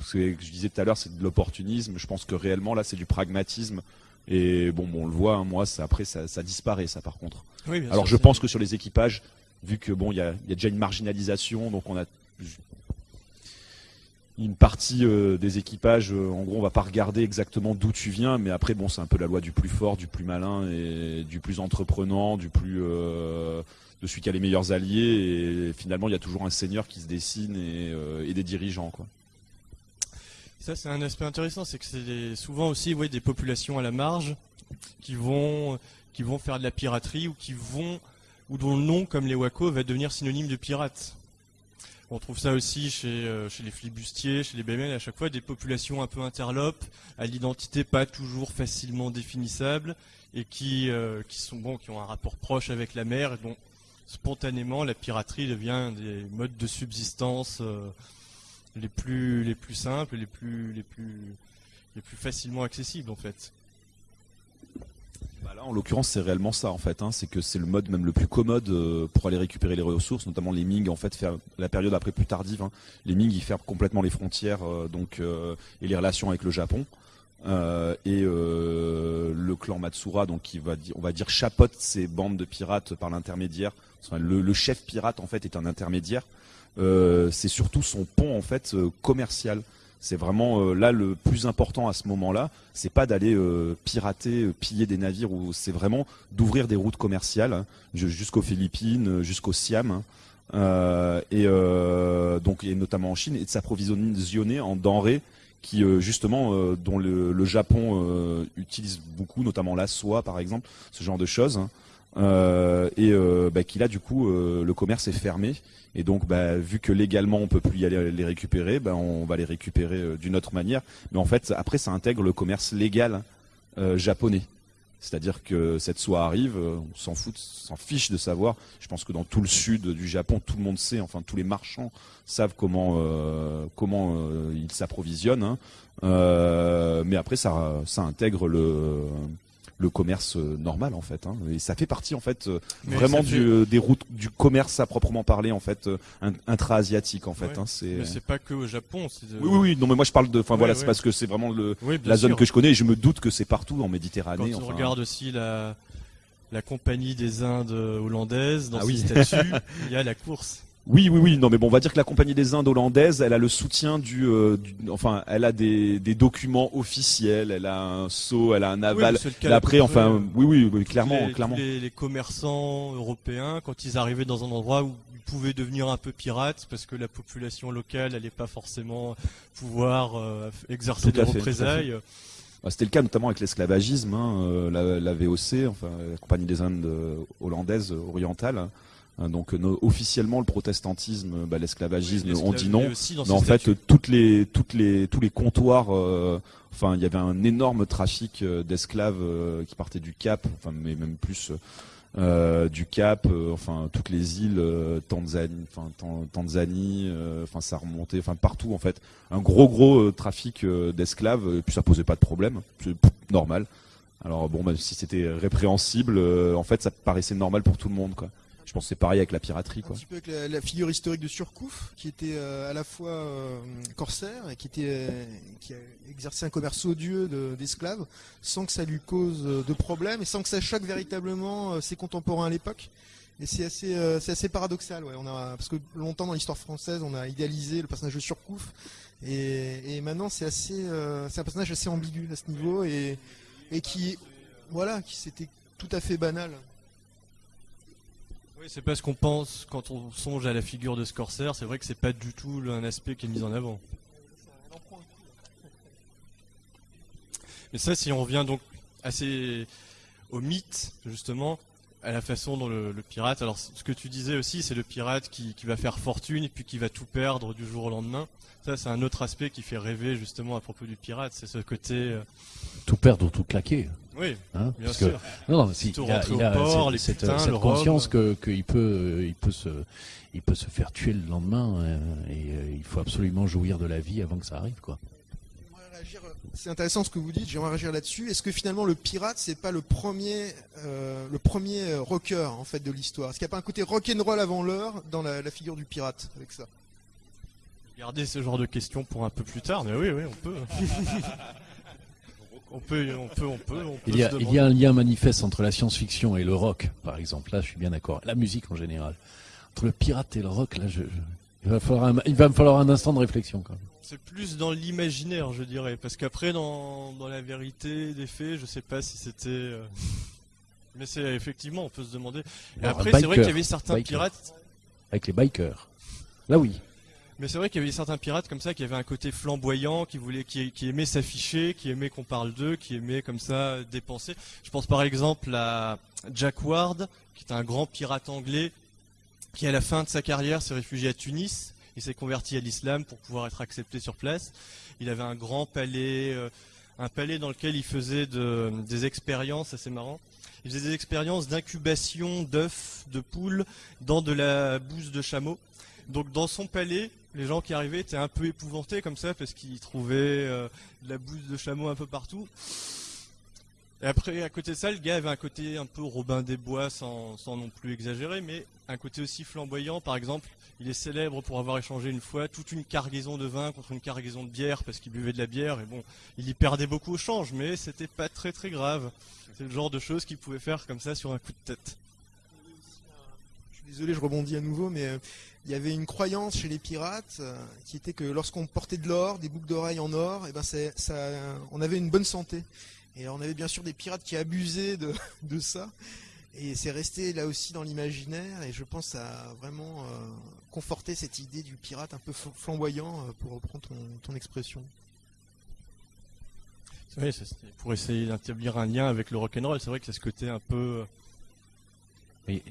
ce que je disais tout à l'heure, c'est de l'opportunisme. Je pense que réellement, là, c'est du pragmatisme. Et bon, bon on le voit, hein, moi, ça, après, ça, ça disparaît, ça, par contre. Oui, bien Alors, sûr, je pense que sur les équipages, vu que bon, il y a, il y a déjà une marginalisation, donc on a une partie euh, des équipages, euh, en gros, on va pas regarder exactement d'où tu viens, mais après, bon, c'est un peu la loi du plus fort, du plus malin et du plus entreprenant, du plus euh, de celui qui a les meilleurs alliés. Et finalement, il y a toujours un seigneur qui se dessine et, et des dirigeants, quoi. Ça, c'est un aspect intéressant, c'est que c'est souvent aussi ouais, des populations à la marge qui vont, qui vont faire de la piraterie ou qui vont, ou dont le nom, comme les Wako, va devenir synonyme de pirate. On trouve ça aussi chez, euh, chez les flibustiers, chez les BML, à chaque fois des populations un peu interlopes, à l'identité pas toujours facilement définissable, et qui, euh, qui sont bon, qui ont un rapport proche avec la mer, et dont spontanément la piraterie devient des modes de subsistance euh, les plus les plus simples, les plus les plus les plus facilement accessibles en fait. Bah là, en l'occurrence, c'est réellement ça en fait. Hein. C'est que c'est le mode même le plus commode euh, pour aller récupérer les ressources, notamment les Ming. En fait, faire la période après plus tardive. Hein. Les Ming, ils ferment complètement les frontières, euh, donc euh, et les relations avec le Japon. Et le clan Matsura, donc qui va on va dire chapote ces bandes de pirates par l'intermédiaire. Le chef pirate en fait est un intermédiaire. Euh, c'est surtout son pont en fait euh, commercial. C'est vraiment euh, là le plus important à ce moment-là. C'est pas d'aller euh, pirater, piller des navires, ou c'est vraiment d'ouvrir des routes commerciales hein, ju- jusqu'aux Philippines, jusqu'au Siam, hein, euh, et euh, donc et notamment en Chine, et de s'approvisionner en denrées qui justement dont le, le Japon utilise beaucoup, notamment la soie par exemple, ce genre de choses. hein. Euh, et euh, bah, qui là du coup euh, le commerce est fermé et donc bah, vu que légalement on peut plus y aller les récupérer, bah, on va les récupérer euh, d'une autre manière. Mais en fait après ça intègre le commerce légal euh, japonais. C'est-à-dire que cette soie arrive, euh, on s'en fout, s'en fiche de savoir. Je pense que dans tout le sud du Japon, tout le monde sait, enfin tous les marchands savent comment euh, comment euh, ils s'approvisionnent. hein. Euh, mais après ça ça intègre le le commerce euh, normal en fait hein. et ça fait partie en fait euh, Mais vraiment du, fait- euh, des routes du commerce à proprement parler en fait in- intra-asiatique en fait Ouais. hein. c'est Mais c'est pas que au Japon. de- oui oui oui non mais moi je parle de enfin Ouais, voilà ouais. c'est parce que c'est vraiment le Oui, bien la zone sûr. que je connais et je me doute que c'est partout en Quand Méditerranée on enfin. regarde aussi la la compagnie des Indes hollandaises dans Ah ses oui. <laughs> il y a la course. Oui, oui, oui. Non, mais bon, on va dire que la compagnie des Indes hollandaise, elle a le soutien du, euh, du- enfin, elle a des, des documents officiels, elle a un sceau, elle a un aval. Oui, le après, peu enfin, oui, oui, oui, tous clairement, les, clairement. les, les commerçants européens, quand ils arrivaient dans un endroit où ils pouvaient devenir un peu pirates, parce que la population locale n'allait pas forcément pouvoir euh, exercer Tout des fait, représailles. Bah, C'était le cas notamment avec l'esclavagisme, hein, euh, la, la VOC, enfin, la compagnie des Indes euh, hollandaise euh, orientale. Hein. donc, euh, no- officiellement, le protestantisme, bah, l'esclavagisme, Oui, on dit non. Mais en fait, euh, toutes les, toutes les, tous les comptoirs, euh, enfin, il y avait un énorme trafic euh, d'esclaves euh, qui partaient du Cap, enfin, mais même plus euh, du Cap, euh, enfin, toutes les îles, euh, Tanzanie, enfin, Tan- Tanzanie, euh, enfin, ça remontait, enfin, partout en fait, un gros gros euh, trafic euh, d'esclaves, et puis ça posait pas de problème, c'est normal. Alors bon, même si c'était répréhensible, euh, en fait, ça paraissait normal pour tout le monde, quoi. Je pense que c'est pareil avec la piraterie, Un quoi. petit peu avec la, la figure historique de Surcouf, qui était euh, à la fois euh, corsaire et qui était euh, qui a exercé un commerce odieux de- d'esclaves, sans que ça lui cause de problème et sans que ça choque véritablement ses contemporains à l'époque. Et c'est assez, assez paradoxal, ouais. On a, parce que longtemps dans l'histoire française, on a idéalisé le personnage de Surcouf, et, et maintenant c'est assez, c'est un personnage assez ambigu à ce niveau, et, et qui, voilà, qui c'était tout à fait banal. Oui, c'est pas ce qu'on pense quand on songe à la figure de Scorsese. C'est vrai que c'est pas du tout un aspect qui est mis en avant. Mais ça, si on revient donc assez au mythe, justement, à la façon dont le, le pirate. Alors, ce que tu disais aussi, c'est le pirate qui, qui va faire fortune et puis qui va tout perdre du jour au lendemain. Ça, c'est un autre aspect qui fait rêver justement à propos du pirate. C'est ce côté. euh, Tout perdre ou tout claquer. Oui, Hein, bien parce sûr. que non, non, si, Tout il a, il a port, cette, les cette- putains, cette conscience rhum. que qu'il peut, euh, il peut se, il peut se faire tuer le lendemain euh, et euh, il faut absolument jouir de la vie avant que ça arrive, quoi. Réagir, euh, C'est intéressant ce que vous dites. J'aimerais réagir là-dessus. Est-ce que finalement le pirate c'est pas le premier, euh, le premier euh, rocker en fait de l'histoire? Est-ce qu'il n'y a pas un côté rock'n'roll avant l'heure dans la, la figure du pirate avec ça? Garder ce genre de questions pour un peu plus tard, mais oui, oui, on peut. <laughs> on peut, on peut, on peut. on peut Il y, a, se il demander. y a un lien manifeste entre la science-fiction et le rock, par exemple. Là, je suis bien d'accord. La musique en général. Entre le pirate et le rock, là, je, je- il, va falloir un, il va me falloir un instant de réflexion. Quand même. C'est plus dans l'imaginaire, je dirais, parce qu'après, dans, dans la vérité des faits, je sais pas si c'était. euh, Mais c'est effectivement, on peut se demander. Et Alors, après, c'est vrai qu'il y avait certains biker. pirates. Avec les bikers. Là, oui. Mais c'est vrai qu'il y avait certains pirates comme ça qui avaient un côté flamboyant, qui voulait, qui, qui aimait s'afficher, qui aimait qu'on parle d'eux, qui aimait comme ça dépenser. Je pense par exemple à Jack Ward, qui est un grand pirate anglais, qui à la fin de sa carrière s'est réfugié à Tunis. Il s'est converti à l'islam pour pouvoir être accepté sur place. Il avait un grand palais, euh, un palais dans lequel il faisait de- des expériences assez marrant. Il faisait des expériences d'incubation d'œufs, de poules dans de la bouse de chameau. Donc dans son palais, les gens qui arrivaient étaient un peu épouvantés comme ça parce qu'ils trouvaient euh, de la bouse de chameau un peu partout. Et après, à côté de ça, le gars avait un côté un peu Robin des Bois sans, non plus exagérer, mais un côté aussi flamboyant. Par exemple, il est célèbre pour avoir échangé une fois toute une cargaison de vin contre une cargaison de bière parce qu'il buvait de la bière. Et bon, il y perdait beaucoup au change, mais c'était pas très très grave. C'est le genre de choses qu'il pouvait faire comme ça sur un coup de tête. Je suis désolé, je rebondis à nouveau, mais euh, il y avait une croyance chez les pirates euh, qui était que lorsqu'on portait de l'or, des boucles d'oreilles en or, et ben c'est- ça, on avait une bonne santé. Et on avait bien sûr des pirates qui abusaient de, <laughs> de ça. Et c'est resté là aussi dans l'imaginaire. Et je pense que ça a vraiment euh, conforté cette idée du pirate un peu fl- flamboyant, euh, pour reprendre ton, ton expression. Oui, pour essayer d'établir un lien avec le rock'n'roll. C'est vrai que c'est ce côté un peu. Mais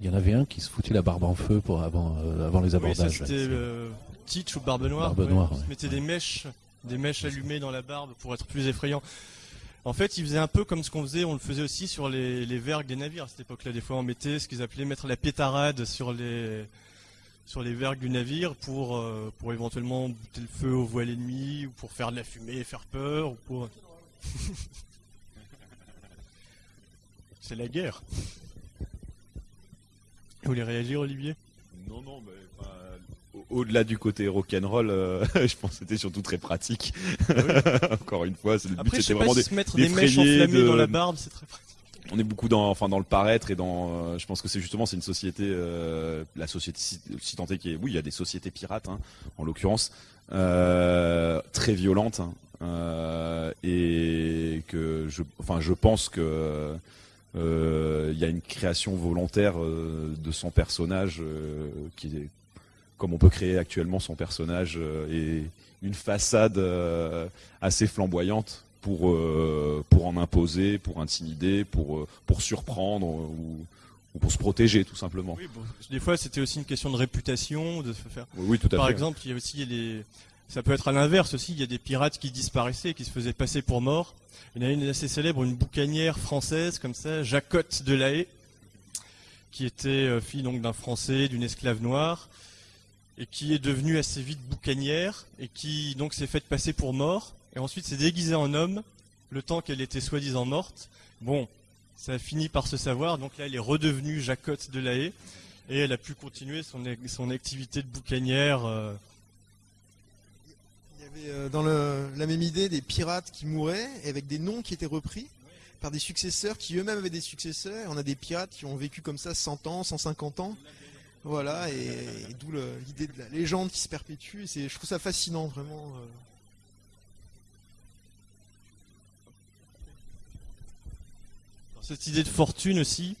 il y en avait un qui se foutait la barbe en feu pour avant, euh, avant les abordages. c'était euh, Teach ou Barbe Noire. Barbe Noire, Il se ouais. mettait des mèches, des mèches allumées dans la barbe pour être plus effrayant. En fait, il faisait un peu comme ce qu'on faisait, on le faisait aussi sur les, vergues des navires à cette époque-là. Des fois, on mettait ce qu'ils appelaient mettre la pétarade sur les sur les vergues du navire pour euh, pour éventuellement bouter le feu aux voiles ennemies ou pour faire de la fumée faire peur ou pour. <laughs> C'est la guerre. Vous voulez réagir, Olivier? Non, non, mais au-delà du côté rock'n'roll, euh, <laughs> je pense que c'était surtout très pratique. <laughs> Encore une fois, c'est le but, Après, c'était vraiment si des- se mettre des mèches d'effrayer, enflammées de- dans la barbe, c'est très pratique. on est beaucoup dans, enfin, dans le paraître et dans. euh, je pense que c'est justement c'est une société, euh, la société si, qui est. Oui, il y a des sociétés pirates, hein, en l'occurrence, euh, très violentes, hein, et que je, enfin, je pense que il y a une création volontaire de son personnage qui est comme on peut créer actuellement son personnage euh, et une façade euh, assez flamboyante pour euh, pour en imposer, pour intimider, pour pour surprendre ou, ou pour se protéger tout simplement. Oui, bon, des fois, c'était aussi une question de réputation, de se faire. Oui, oui, tout à Par fait. exemple, il y a aussi les. Ça peut être à l'inverse aussi. Il y a des pirates qui disparaissaient, qui se faisaient passer pour morts. Il y en a une assez célèbre, une boucanière française comme ça, Jacotte de la Haye, qui était fille donc d'un Français, d'une esclave noire, et qui est devenue assez vite boucanière, et qui donc s'est faite passer pour mort, et ensuite s'est déguisée en homme, le temps qu'elle était soi-disant morte. Bon, ça a fini par se savoir, donc là elle est redevenue Jacotte de la Haye, et elle a pu continuer son, son activité de boucanière. euh, Il y avait euh, dans la même idée des pirates qui mouraient et avec des noms qui étaient repris par des successeurs qui eux-mêmes avaient des successeurs. On a des pirates qui ont vécu comme ça 100 ans, 150 ans. Voilà, et, d'où l'idée de la légende qui se perpétue. Je trouve ça fascinant, vraiment. euh. cette idée de fortune aussi,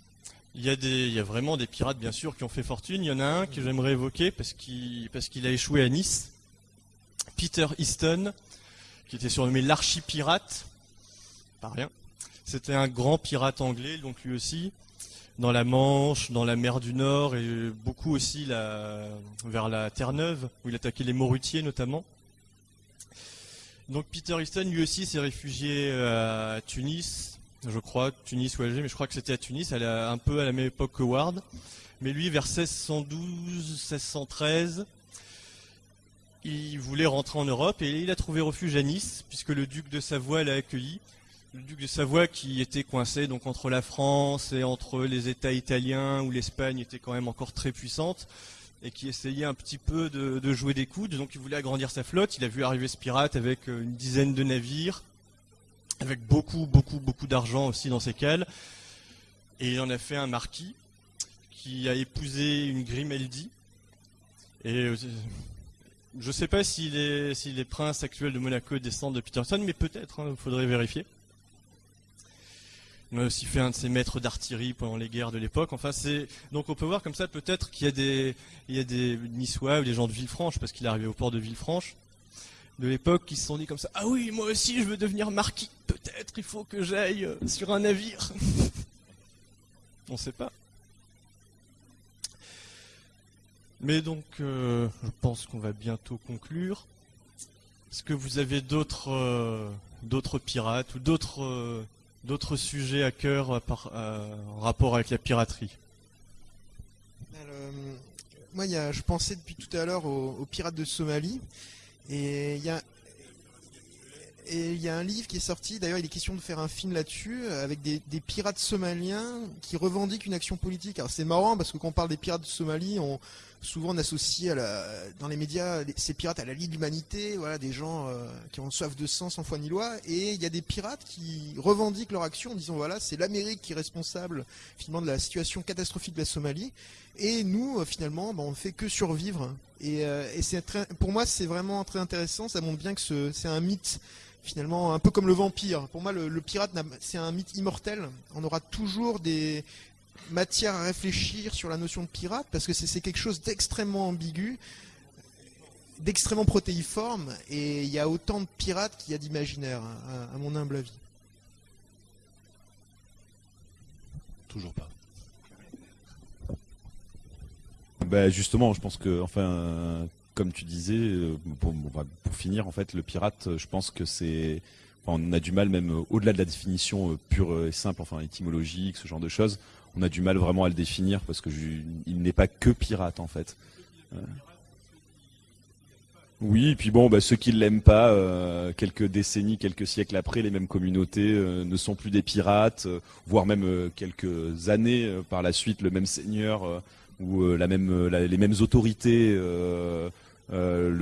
il y, a vraiment des pirates, bien sûr, qui ont fait fortune. Il y en a un que j'aimerais évoquer parce qu'il parce qu'il a échoué à Nice. Peter Easton, qui était surnommé l'archipirate. Pas rien. C'était un grand pirate anglais, donc lui aussi, dans la Manche, dans la mer du Nord et beaucoup aussi la, vers la Terre-Neuve, où il attaquait les Morutiers notamment. Donc Peter Easton, lui aussi, s'est réfugié à Tunis, je crois, Tunis ou Alger, mais je crois que c'était à Tunis, elle a un peu à la même époque que Ward. Mais lui, vers 1612, 1613, il voulait rentrer en Europe et il a trouvé refuge à Nice, puisque le duc de Savoie l'a accueilli. Le duc de Savoie qui était coincé donc entre la France et entre les États italiens où l'Espagne était quand même encore très puissante et qui essayait un petit peu de, jouer des coudes. Donc il voulait agrandir sa flotte. Il a vu arriver ce pirate avec euh, une dizaine de navires, avec beaucoup, beaucoup, beaucoup d'argent aussi dans ses cales. Et il en a fait un marquis qui a épousé une Grimaldi. Et euh, je ne sais pas si les, si les princes actuels de Monaco descendent de Peterson, mais peut-être, il faudrait vérifier. Il a aussi fait un de ses maîtres d'artillerie pendant les guerres de l'époque. Enfin, c'est donc on peut voir comme ça peut-être qu'il y a des il y a des Niçois ou des gens de Villefranche parce qu'il est arrivé au port de Villefranche de l'époque qui se sont dit comme ça ah oui moi aussi je veux devenir marquis. Peut-être il faut que j'aille euh, sur un navire <laughs> on ne sait pas. Mais donc euh, je pense qu'on va bientôt conclure. Est-ce que vous avez d'autres euh, d'autres pirates ou d'autres d'autres sujets à cœur euh, euh, en rapport avec la piraterie Euh, moi, je pensais depuis tout à l'heure aux, pirates de Somalie, et il y a un livre qui est sorti. D'ailleurs, il est question de faire un film là-dessus avec des, pirates somaliens qui revendiquent une action politique. Alors c'est marrant parce que quand on parle des pirates de Somalie, souvent on associe dans les médias ces pirates à la Ligue de l'humanité, voilà, des gens euh, qui ont soif de sang, sans foi ni loi. Et il y a des pirates qui revendiquent leur action en disant voilà, c'est l'Amérique qui est responsable finalement de la situation catastrophique de la Somalie. Et nous, euh, finalement, ben, on ne fait que survivre. Et, euh, c'est pour moi, c'est vraiment très intéressant. Ça montre bien que ce- c'est un mythe, finalement, un peu comme le vampire. Pour moi, le, pirate, c'est un mythe immortel. On aura toujours des matières à réfléchir sur la notion de pirate, parce que c'est quelque chose d'extrêmement ambigu, d'extrêmement protéiforme. Et il y a autant de pirates qu'il y a d'imaginaires, à- mon humble avis. Toujours pas. Bah justement, je pense que, enfin, comme tu disais, euh, pour, finir, en fait, le pirate, euh, je pense que c'est, on a du mal même euh, au-delà de la définition pure et simple, enfin étymologique, ce genre de choses, on a du mal vraiment à le définir parce que je- il n'est pas que pirate en fait. Euh. Oui, et puis bon, bah, ceux qui l'aiment pas, euh, quelques décennies, quelques siècles après, les mêmes communautés euh, ne sont plus des pirates, voire même quelques années par la suite, le même seigneur ou la même, la- les mêmes autorités le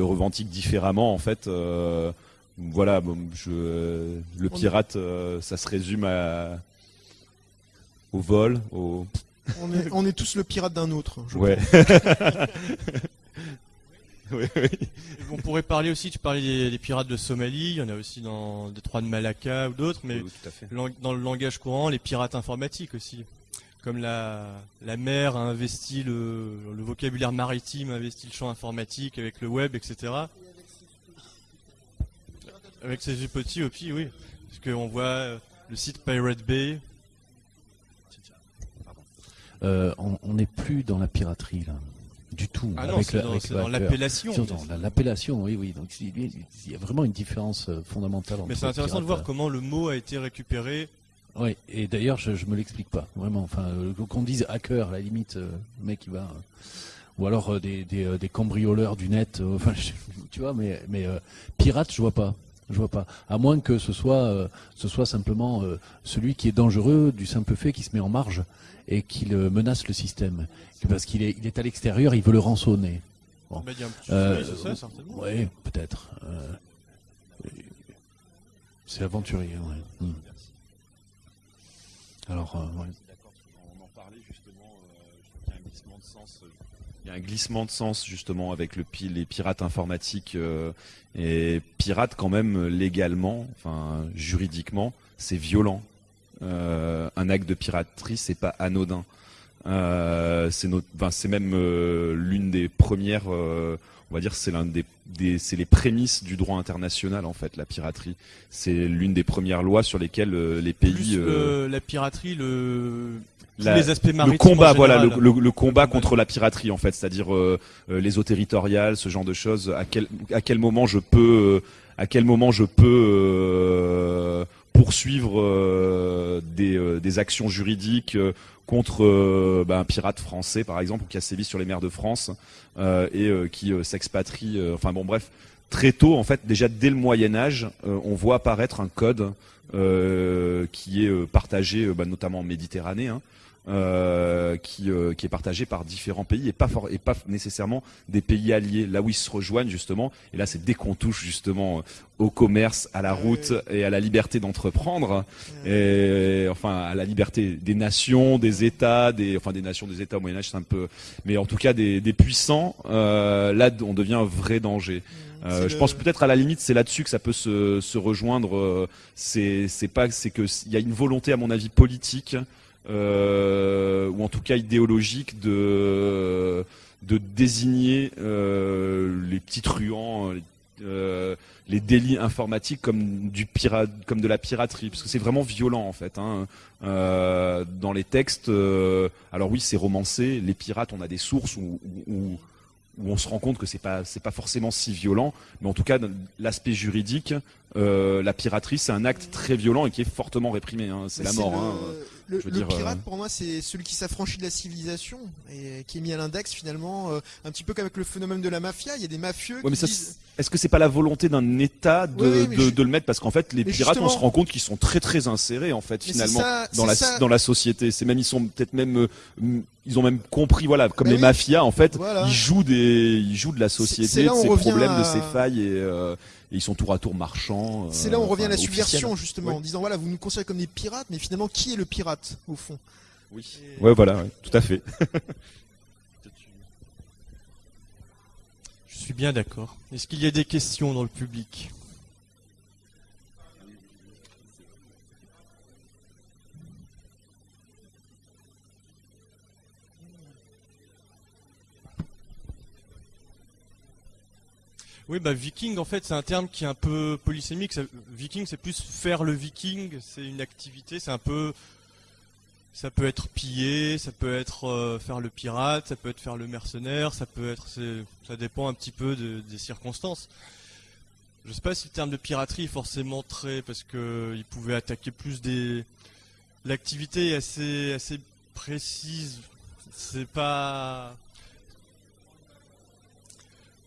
revendiquent différemment. En fait, voilà, bon, je, le pirate, ça se résume à, au vol, au On est, on est tous le pirate d'un autre. je ouais. <laughs> Oui, oui. On pourrait parler aussi, tu parlais des, des pirates de Somalie, il y en a aussi dans le détroit de Malacca ou d'autres, mais Oui, lang- dans le langage courant, les pirates informatiques aussi. Comme la, la mer a investi le, le vocabulaire maritime, a investi le champ informatique avec le web, etc. Avec ses petits aussi, oui. Parce qu'on voit euh, le site Pirate Bay. Euh, on n'est plus dans la piraterie là, du tout. Ah non, avec c'est le- dans, avec c'est dans l'appellation. L'appellation, oui, oui. Donc il il y a vraiment une différence euh, fondamentale entre. Mais c'est intéressant de voir comment le mot a été récupéré. Oui, et d'ailleurs, je, je me l'explique pas, vraiment. Enfin, euh, qu'on dise hacker, à la limite, euh, le mec qui va. euh, ou alors euh, des, des, euh, des cambrioleurs du net, euh, <laughs> enfin, je- tu vois, mais, mais euh, pirate, je vois pas. Je vois pas. À moins que ce soit, euh, ce soit simplement euh, celui qui est dangereux du simple fait qu'il se met en marge et qu'il euh, menace le système. Parce qu'il est, il est à l'extérieur, il veut le rançonner. Bon. Il y a un petit- oui, c'est ça, certainement. Oui, peut-être. C'est aventurier, ouais. Hmm. Alors, ouais. D'accord, on en parlait justement, euh, je trouve qu'il y a un glissement de sens. euh, Il y a un glissement de sens justement avec le, les pirates informatiques euh, et pirates quand même légalement, enfin juridiquement, c'est violent. Euh, un acte de piraterie, c'est pas anodin. Euh, c'est même l'une des premières, on va dire, c'est l'un des, des c'est les prémices du droit international en fait, la piraterie. C'est l'une des premières lois sur lesquelles les pays, Plus la piraterie, le la- les aspects maritimes. le combat, voilà, le, général. le- le combat contre la piraterie en fait, c'est-à-dire euh, euh, les eaux territoriales, ce genre de choses. À quel à quel moment je peux, euh, à quel moment je peux euh, poursuivre euh, des, euh, des actions juridiques contre bah, un pirate français par exemple ou qui a sévi sur les mers de France euh, et qui s'expatrie. euh, enfin bon, bref, très tôt en fait, déjà dès le Moyen Âge, euh, on voit apparaître un code euh, qui est partagé bah, notamment en Méditerranée. hein, euh, qui, euh, qui est partagé par différents pays et pas, for- et pas nécessairement des pays alliés, là où ils se rejoignent justement. Et là, c'est dès qu'on touche justement euh, au commerce, à la route et à la liberté d'entreprendre, et enfin à la liberté des nations, des États, des enfin des nations, des États au Moyen Âge, c'est un peu, mais en tout cas des, des puissants. euh, là, on devient un vrai danger. Euh, C'est je le- pense peut-être à la limite, c'est là-dessus que ça peut se, se rejoindre. euh, C'est c'est pas, c'est que il y a une volonté, à mon avis, politique euh, ou en tout cas idéologique de de désigner euh, les petits truands, euh, les délits informatiques comme du comme de la piraterie, parce que c'est vraiment violent en fait. Hein. Euh, dans les textes, euh, alors oui, c'est romancé. Les pirates, on a des sources où, où- où- on se rend compte que c'est pas pas forcément si violent, mais en tout cas l'aspect juridique, euh, la piraterie c'est un acte très violent et qui est fortement réprimé. hein. C'est la mort. le, hein. le- dire, pirate, euh, pour moi, c'est celui qui s'affranchit de la civilisation et qui est mis à l'index finalement, euh, un petit peu comme avec le phénomène de la mafia. Il y a des mafieux Ouais, mais qui ça, disent... est-ce que c'est pas la volonté d'un État de, Oui, oui, mais de, je- de le mettre? Parce qu'en fait les Mais pirates on se rend compte qu'ils sont très très insérés en fait Mais finalement ça- dans la ça. dans la société. C'est même ils sont peut-être même euh, ils ont même compris voilà comme Bah les oui. mafias en fait Voilà. ils jouent des ils jouent de la société de ses problèmes de ses failles et, euh, et ils sont tour à tour marchands. euh, C'est là où on revient à la subversion justement, Oui. en disant voilà, vous nous considérez comme des pirates, mais finalement, qui est le pirate au fond? Oui. Et- Ouais voilà ouais, tout à fait. <laughs> Je suis bien d'accord. Est-ce qu'il y a des questions dans le public? Oui, bah viking en fait c'est un terme qui est un peu polysémique. Viking c'est plus faire le viking, c'est une activité, c'est un peu, ça peut être piller, ça peut être euh, faire le pirate, ça peut être faire le mercenaire, ça peut être, ça dépend un petit peu de- des circonstances. Je sais pas si le terme de piraterie est forcément très, parce que il pouvait attaquer plus des, l'activité est assez assez précise. C'est pas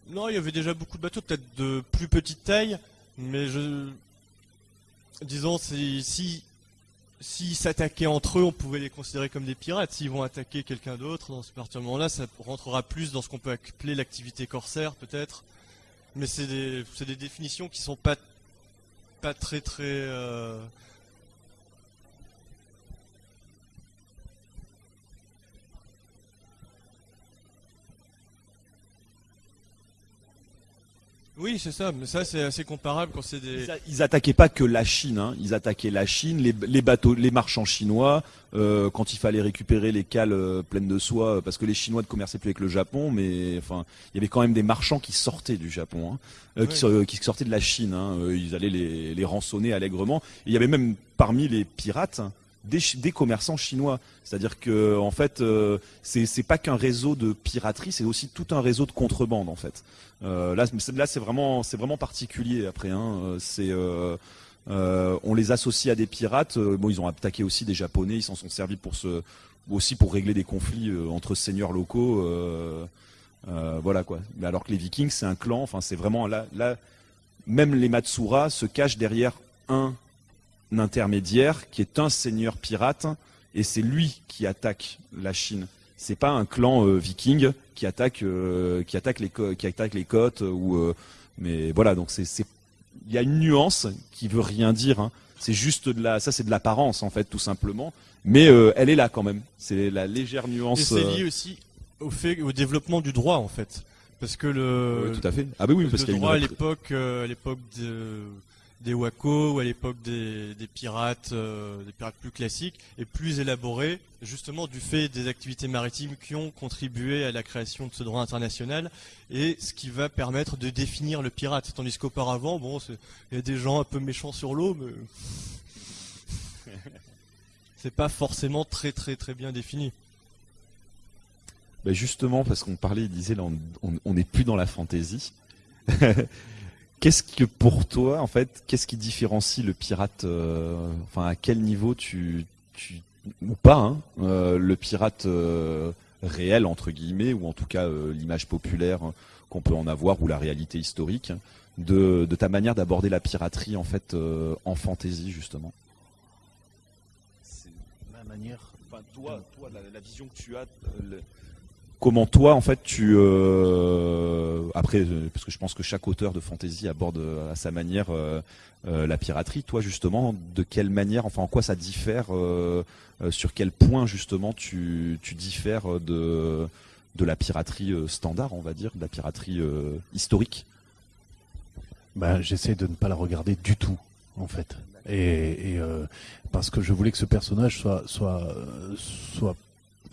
non, il y avait déjà beaucoup de bateaux, peut-être de plus petite taille, mais je. Disons, si. S'ils s'attaquaient entre eux, on pouvait les considérer comme des pirates. S'ils vont attaquer quelqu'un d'autre, dans ce partir moment-là, ça rentrera plus dans ce qu'on peut appeler l'activité corsaire, peut-être. Mais c'est des, des définitions qui sont pas, pas très très. euh, Oui, c'est ça, mais ça c'est assez comparable quand c'est des. Ils, a- ils attaquaient pas que la Chine, hein. ils attaquaient la Chine, les, les bateaux, les marchands chinois, euh, quand il fallait récupérer les cales euh, pleines de soie, euh, parce que les Chinois ne commerçaient plus avec le Japon, mais enfin, il y avait quand même des marchands qui sortaient du Japon, hein, euh, qui, Oui. so- qui sortaient de la Chine. hein. Euh, ils allaient les, les rançonner allègrement. Et il y avait même parmi les pirates des, commerçants chinois. C'est-à-dire que en fait, euh, c'est pas qu'un réseau de piraterie, c'est aussi tout un réseau de contrebande en fait. Euh, là, c'est- vraiment, vraiment particulier. Après, hein, euh, euh, on les associe à des pirates. Bon, ils ont attaqué aussi des Japonais. Ils s'en sont servis pour se, aussi pour régler des conflits entre seigneurs locaux. voilà quoi. Mais alors que les Vikings, c'est un clan. Enfin, c'est vraiment là, même les Matsura se cachent derrière un intermédiaire qui est un seigneur pirate et c'est lui qui attaque la Chine. C'est pas un clan euh, viking qui attaque euh, qui attaque les qui attaque les côtes ou euh, mais voilà donc c'est c'est il y a une nuance qui veut rien dire hein. C'est juste de la ça c'est de l'apparence en fait tout simplement mais elle est là quand même. C'est la légère Et nuance c'est euh, lié aussi au fait, au développement du droit en fait, parce que le, oui, tout à fait. Ah bah oui le parce qu'il y a une droit à l'époque, à l'époque de- des Waco ou à l'époque des, des pirates, euh, des pirates plus classiques, est plus élaboré, justement du fait des activités maritimes qui ont contribué à la création de ce droit international, et ce qui va permettre de définir le pirate. Tandis qu'auparavant, bon, il y a des gens un peu méchants sur l'eau, mais <laughs> c'est pas forcément très très très bien défini. Ben justement, parce qu'on parlait, il disait, là, on n'est plus dans la fantaisie. <laughs> qu'est-ce que pour toi, en fait, qu'est-ce qui différencie le pirate euh, Enfin, à quel niveau tu, ou pas, hein, euh, le pirate euh, réel entre guillemets, ou en tout cas l'image populaire qu'on peut en avoir, ou la réalité historique, de, ta manière d'aborder la piraterie en fait en fantaisie justement? Ma manière. Enfin, toi, toi la, vision que tu as, comment toi, en fait, tu euh, après, euh, parce que je pense que chaque auteur de fantasy aborde euh, à sa manière la piraterie. Toi, justement, de quelle manière, enfin, en quoi ça diffère, sur quel point justement tu, diffères de la piraterie standard, on va dire, de la piraterie historique? Ben, j'essaie de ne pas la regarder du tout, en fait. Parce que je voulais que ce personnage soit, soit, soit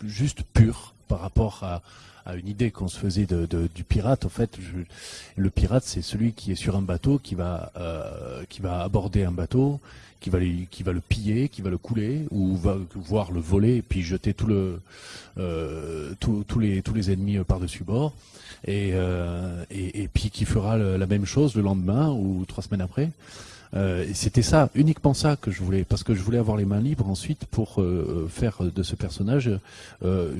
juste pur par rapport à, une idée qu'on se faisait du pirate. En fait, le pirate, c'est celui qui est sur un bateau, qui va, euh, qui va aborder un bateau, qui va, qui va le piller, qui va le couler, ou va voir le voler puis jeter tout euh, les, tous les ennemis par-dessus bord et, euh, et, puis qui fera la même chose le lendemain ou trois semaines après. Euh, C'était ça, uniquement ça que je voulais, parce que je voulais avoir les mains libres ensuite pour euh, faire de ce personnage euh,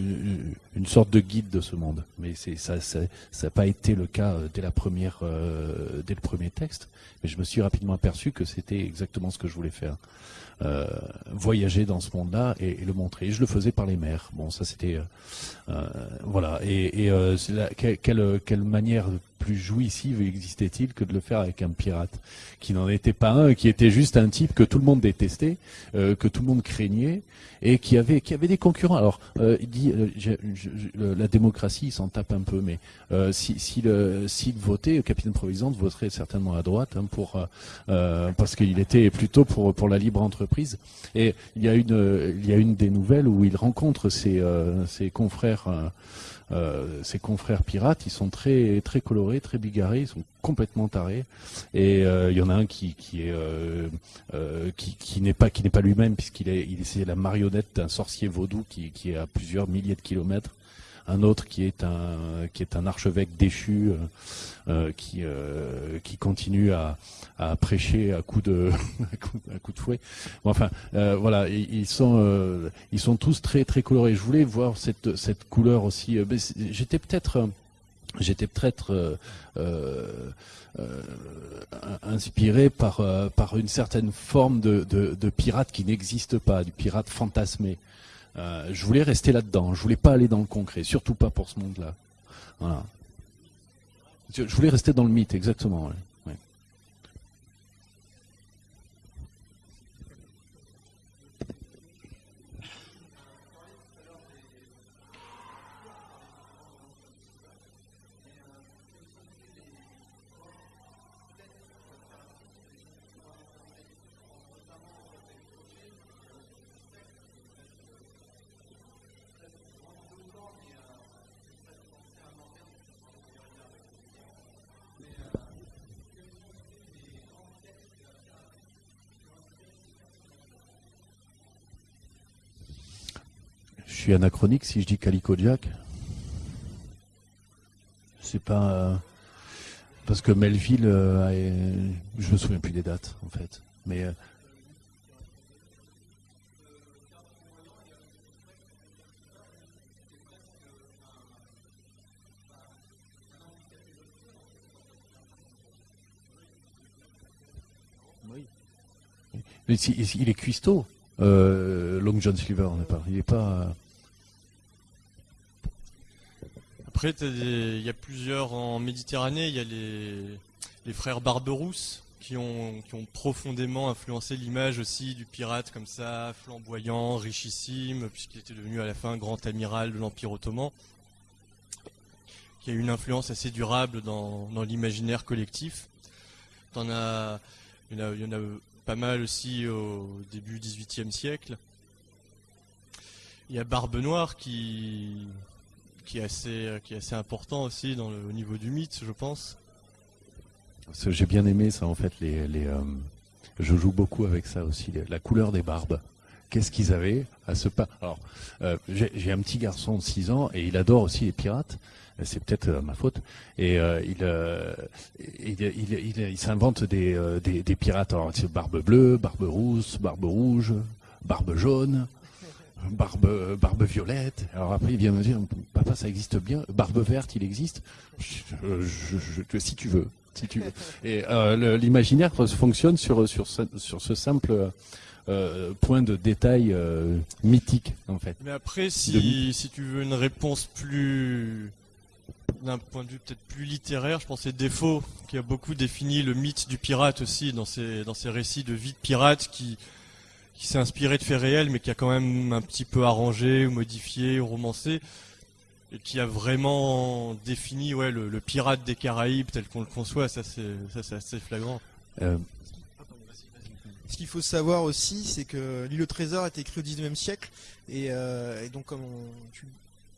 une, sorte de guide de ce monde. Mais ça, ça n'a pas été le cas euh, dès la première, euh, dès le premier texte. Mais je me suis rapidement aperçu que c'était exactement ce que je voulais faire. Euh, voyager dans ce monde-là et, le montrer. Et je le faisais par les mers. Bon, ça c'était euh, euh, voilà. Et, et euh, la- que- quelle, quelle manière plus jouissive existait-il que de le faire avec un pirate qui n'en était pas un, qui était juste un type que tout le monde détestait, euh, que tout le monde craignait et qui avait qui avait des concurrents. Alors euh, il dit euh, je- je- je- la démocratie, il s'en tape un peu, mais euh, si si le s'il votait, le capitaine Providence voterait certainement à droite hein, pour euh, euh, parce qu'il était plutôt pour pour la libre entreprise. Et il y a une il y a une des nouvelles où il rencontre ses ses confrères euh, ses confrères pirates, ils sont très très colorés, très bigarrés, ils sont complètement tarés. Et euh, il y en a un qui qui est euh, euh, qui, qui n'est pas qui n'est pas lui-même puisqu'il est il c'est la marionnette d'un sorcier vaudou qui est à plusieurs milliers de kilomètres. Un autre qui est un qui est un archevêque déchu euh, euh, qui euh, qui continue à, à prêcher à de <laughs> à coups de fouet. Enfin voilà, ils, sont ils sont tous très très colorés. Je voulais voir cette cette couleur aussi. J'étais peut-être j'étais peut-être inspiré par par une certaine forme de, de pirate qui n'existe pas, du pirate fantasmé. Euh, je voulais rester là-dedans. Je voulais pas aller dans le concret, surtout pas pour ce monde-là. Voilà. Je voulais rester dans le mythe, exactement. Je suis anachronique si je dis Calico Jack. C'est pas euh, parce que Melville, euh, a- je me souviens plus des dates en fait, mais euh, mais il est cuistot. Euh, Long John Silver, on n'est pas. Il est pas. Après, il y a plusieurs en Méditerranée. Il y a les, frères Barberousse qui ont, qui ont profondément influencé l'image aussi du pirate comme ça, flamboyant, richissime, puisqu'il était devenu à la fin grand amiral de l'Empire ottoman, qui a eu une influence assez durable dans, l'imaginaire collectif. Il y en a, il y en a pas mal aussi au début 18e siècle. Il y a Barbe Noire qui, qui, est, assez, qui est assez important aussi au niveau du mythe, je pense. J'ai bien aimé ça en fait. Les, les, euh, je joue beaucoup avec ça aussi. La couleur des barbes. Qu'est-ce qu'ils avaient à ce pas? Alors, euh, j'ai un petit garçon de 6 ans et il adore aussi les pirates. Euh, C'est peut-être euh, ma faute. Et euh, il, euh, il, il, il, s'invente des, euh, des, des pirates. Alors, barbe bleue, barbe rousse, barbe rouge, barbe jaune, barbe, barbe violette. Alors après, il vient me dire, papa, ça existe bien. Barbe verte, il existe. Je- je- je- si tu veux, si tu veux. <laughs> Et euh, l'imaginaire fonctionne sur sur ce, sur ce simple euh, point de détail euh, mythique en fait. Mais après, si, si tu veux une réponse plus d'un point de vue peut-être plus littéraire, je pense que c'est Défaut qui a beaucoup défini le mythe du pirate aussi dans ses, dans ses récits de vie de pirate qui, qui s'est inspiré de faits réels mais qui a quand même un petit peu arrangé, ou modifié, ou romancé et qui a vraiment défini ouais, le, le pirate des Caraïbes tel qu'on le conçoit. Ça, c'est ça, c'est assez flagrant. Euh, Ce qu'il faut savoir aussi, c'est que l'île au trésor a été écrit au 19e siècle, et, euh, et donc comme on- tu,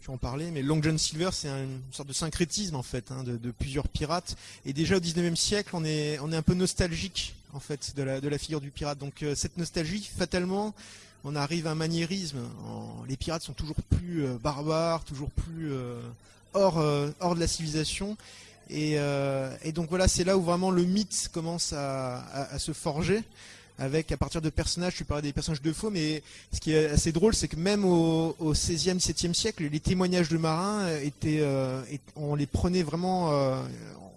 tu en parlais, mais Long John Silver, c'est un- une sorte de syncrétisme en fait, hein, de, plusieurs pirates. Et déjà au 19e siècle, on est, on est un peu nostalgique en fait de la, figure du pirate. Donc euh, cette nostalgie, fatalement, on arrive à un maniérisme. Les pirates sont toujours plus euh, barbares, toujours plus euh, hors, hors de la civilisation. Et, donc voilà, c'est là où vraiment le mythe commence à se forger avec à partir de personnages, tu parlais des personnages de faux, mais ce qui est assez drôle, c'est que même au, au 16e, 17e siècle, les témoignages de marins euh, étaient, euh, on les prenait vraiment, euh,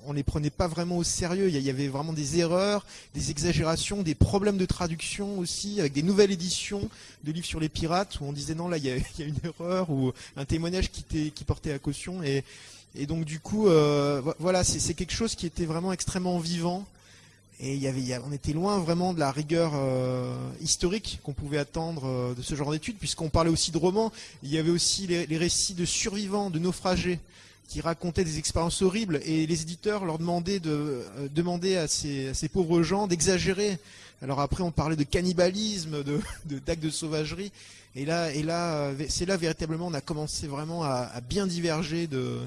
on les prenait pas vraiment au sérieux. Il y avait vraiment des erreurs, des exagérations, des problèmes de traduction aussi, avec des nouvelles éditions de livres sur les pirates où on disait non là il y a, <laughs> une erreur ou un témoignage qui, qui portait à caution et donc du coup, vo- voilà, c'est quelque chose qui était vraiment extrêmement vivant. Et on était loin vraiment de la rigueur euh, historique qu'on pouvait attendre euh, de ce genre d'études, puisqu'on parlait aussi de romans. Il y avait aussi les, récits de survivants, de naufragés, qui racontaient des expériences horribles, et les éditeurs leur demandaient de euh, à ces, pauvres gens d'exagérer. Alors après, on parlait de cannibalisme, de d'actes de, sauvagerie. Et là, euh, c'est là véritablement, on a commencé vraiment à, bien diverger de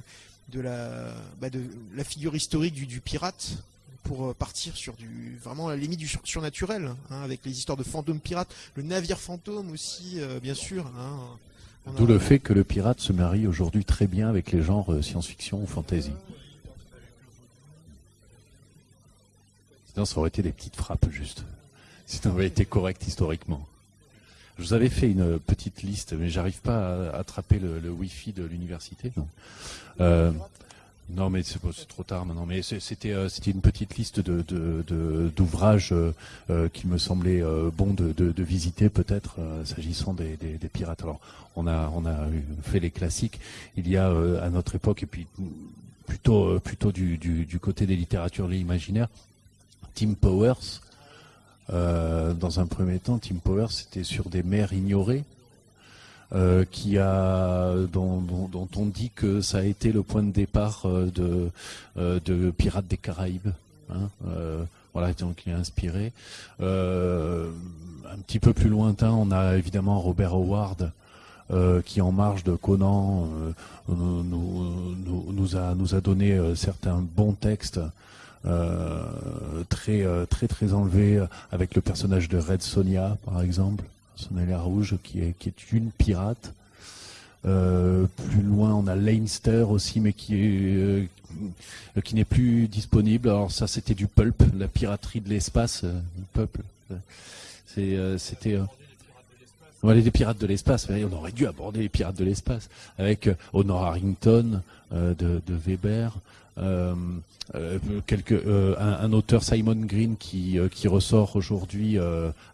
de la, bah, de la figure historique du pirate pour euh, partir sur du vraiment la limite du sur- surnaturel hein, avec les histoires de fantômes pirates, le navire fantôme aussi euh, bien sûr. hein. D'où le fait que le pirate se marie aujourd'hui très bien avec les genres euh, science-fiction ou fantasy. Sinon, ça aurait été des petites frappes juste. Si ça avait été correct historiquement. Je vous avais fait une petite liste, mais j'arrive pas à attraper le, le Wi-Fi de l'université. Euh, non, mais c'est trop tard maintenant. Mais euh, c'était une petite liste de de- de- d'ouvrages euh, euh, qui me semblait bon de, de, de visiter peut-être s'agissant des, des, des pirates. Alors on a on a fait les classiques. Il y a à notre époque et puis plutôt plutôt du, du, du côté des littératures imaginaires, Tim Powers. Euh, dans un premier temps, Tim Powers c'était sur des mers ignorées. Euh, qui a dont, dont, dont on dit que ça a été le point de départ euh, de euh, de Pirates des Caraïbes. Hein, euh, voilà, donc il est inspiré. Un petit peu plus lointain, on a évidemment Robert Howard, euh, qui en marge de Conan euh, nous, nous, nous- a nous a donné certains bons textes. très très très enlevés avec le personnage de Red Sonia par exemple Sonia Rouge qui est qui est une pirate euh, plus loin, on a Leinster aussi, mais qui est euh, qui n'est plus disponible. Alors ça, c'était du pulp, la piraterie de l'espace, euh, peuple. Euh, c'était. on les pirates de l'espace. On aurait dû aborder les pirates de l'espace avec Honor Harrington de, Weber. quelques, un, auteur Simon Green qui, qui ressort aujourd'hui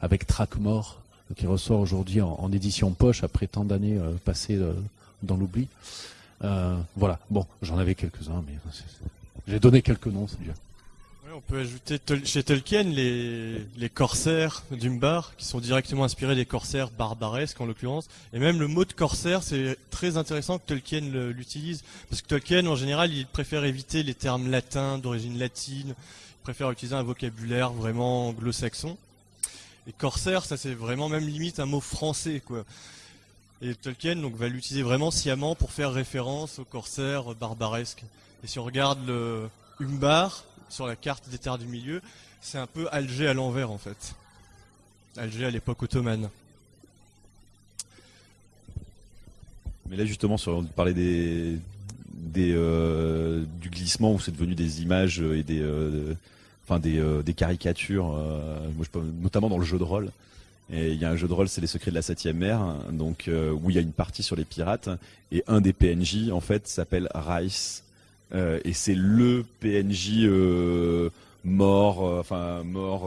avec Trackmore, qui ressort aujourd'hui en, édition poche après tant d'années euh, passées euh, dans l'oubli. Euh, voilà, bon, j'en avais quelques-uns, mais j'ai donné quelques noms, c'est bien. On peut ajouter chez Tolkien les, les corsaires d'Umbar, qui sont directement inspirés des corsaires barbaresques en l'occurrence. Et même le mot de corsaire, c'est très intéressant que Tolkien l'utilise. Parce que Tolkien, en général, il préfère éviter les termes latins, d'origine latine. préfère utiliser un vocabulaire vraiment anglo-saxon. Et corsaire, ça c'est vraiment même limite un mot français. Et Tolkien donc, va l'utiliser vraiment sciemment pour faire référence aux corsaires barbaresques. Et si on regarde le Umbar sur la carte des terres du milieu, c'est un peu Alger à l'envers en fait. Alger à l'époque ottomane. Mais là justement, sur on parlait des, des euh, du glissement où c'est devenu des images et des, euh, enfin des, euh, des caricatures, euh, notamment dans le jeu de rôle. Et il y a un jeu de rôle, c'est les secrets de la septième mer, donc euh, où il y a une partie sur les pirates et un des PNJ en fait s'appelle Rice et c'est le PNJ mort, enfin mort.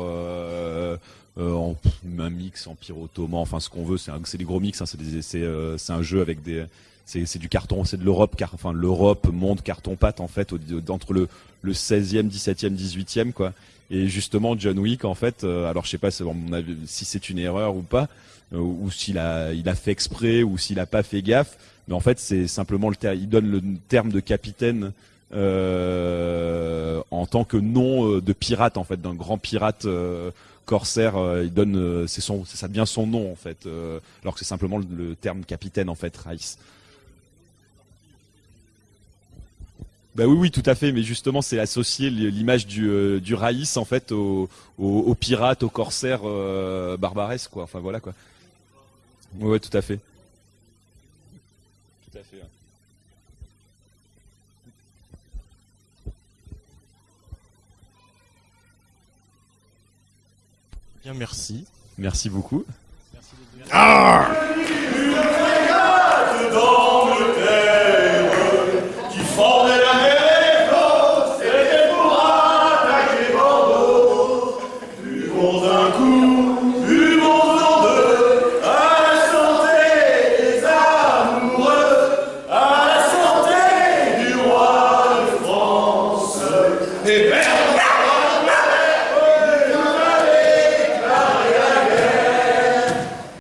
en un mix empire ottoman, enfin ce qu'on veut, c'est c'est des gros mix, hein, c'est euh, un jeu avec des, c'est du carton, c'est de l'Europe, enfin l'Europe monde carton pâte en fait, au- entre le le 16e, 17e, 18e quoi. Et justement John Wick en fait, euh, alors je sais pas si, c'est une erreur ou pas, euh, ou s'il a il a fait exprès ou s'il a pas fait gaffe, mais en fait c'est simplement le il donne le terme de capitaine euh, en tant que nom de pirate en fait, d'un grand pirate corsaire. il donne, c'est son, ça devient son nom en fait, alors que c'est simplement le, le terme capitaine en fait, Rice. Bah oui, oui, tout à fait. Mais justement, c'est associer l'image du, euh, du Raïs en fait au, au, au pirate, au corsaire euh, barbaresque, quoi. Enfin voilà quoi. Ouais, tout à fait. Tout à fait. Bien, merci. Merci beaucoup. Ah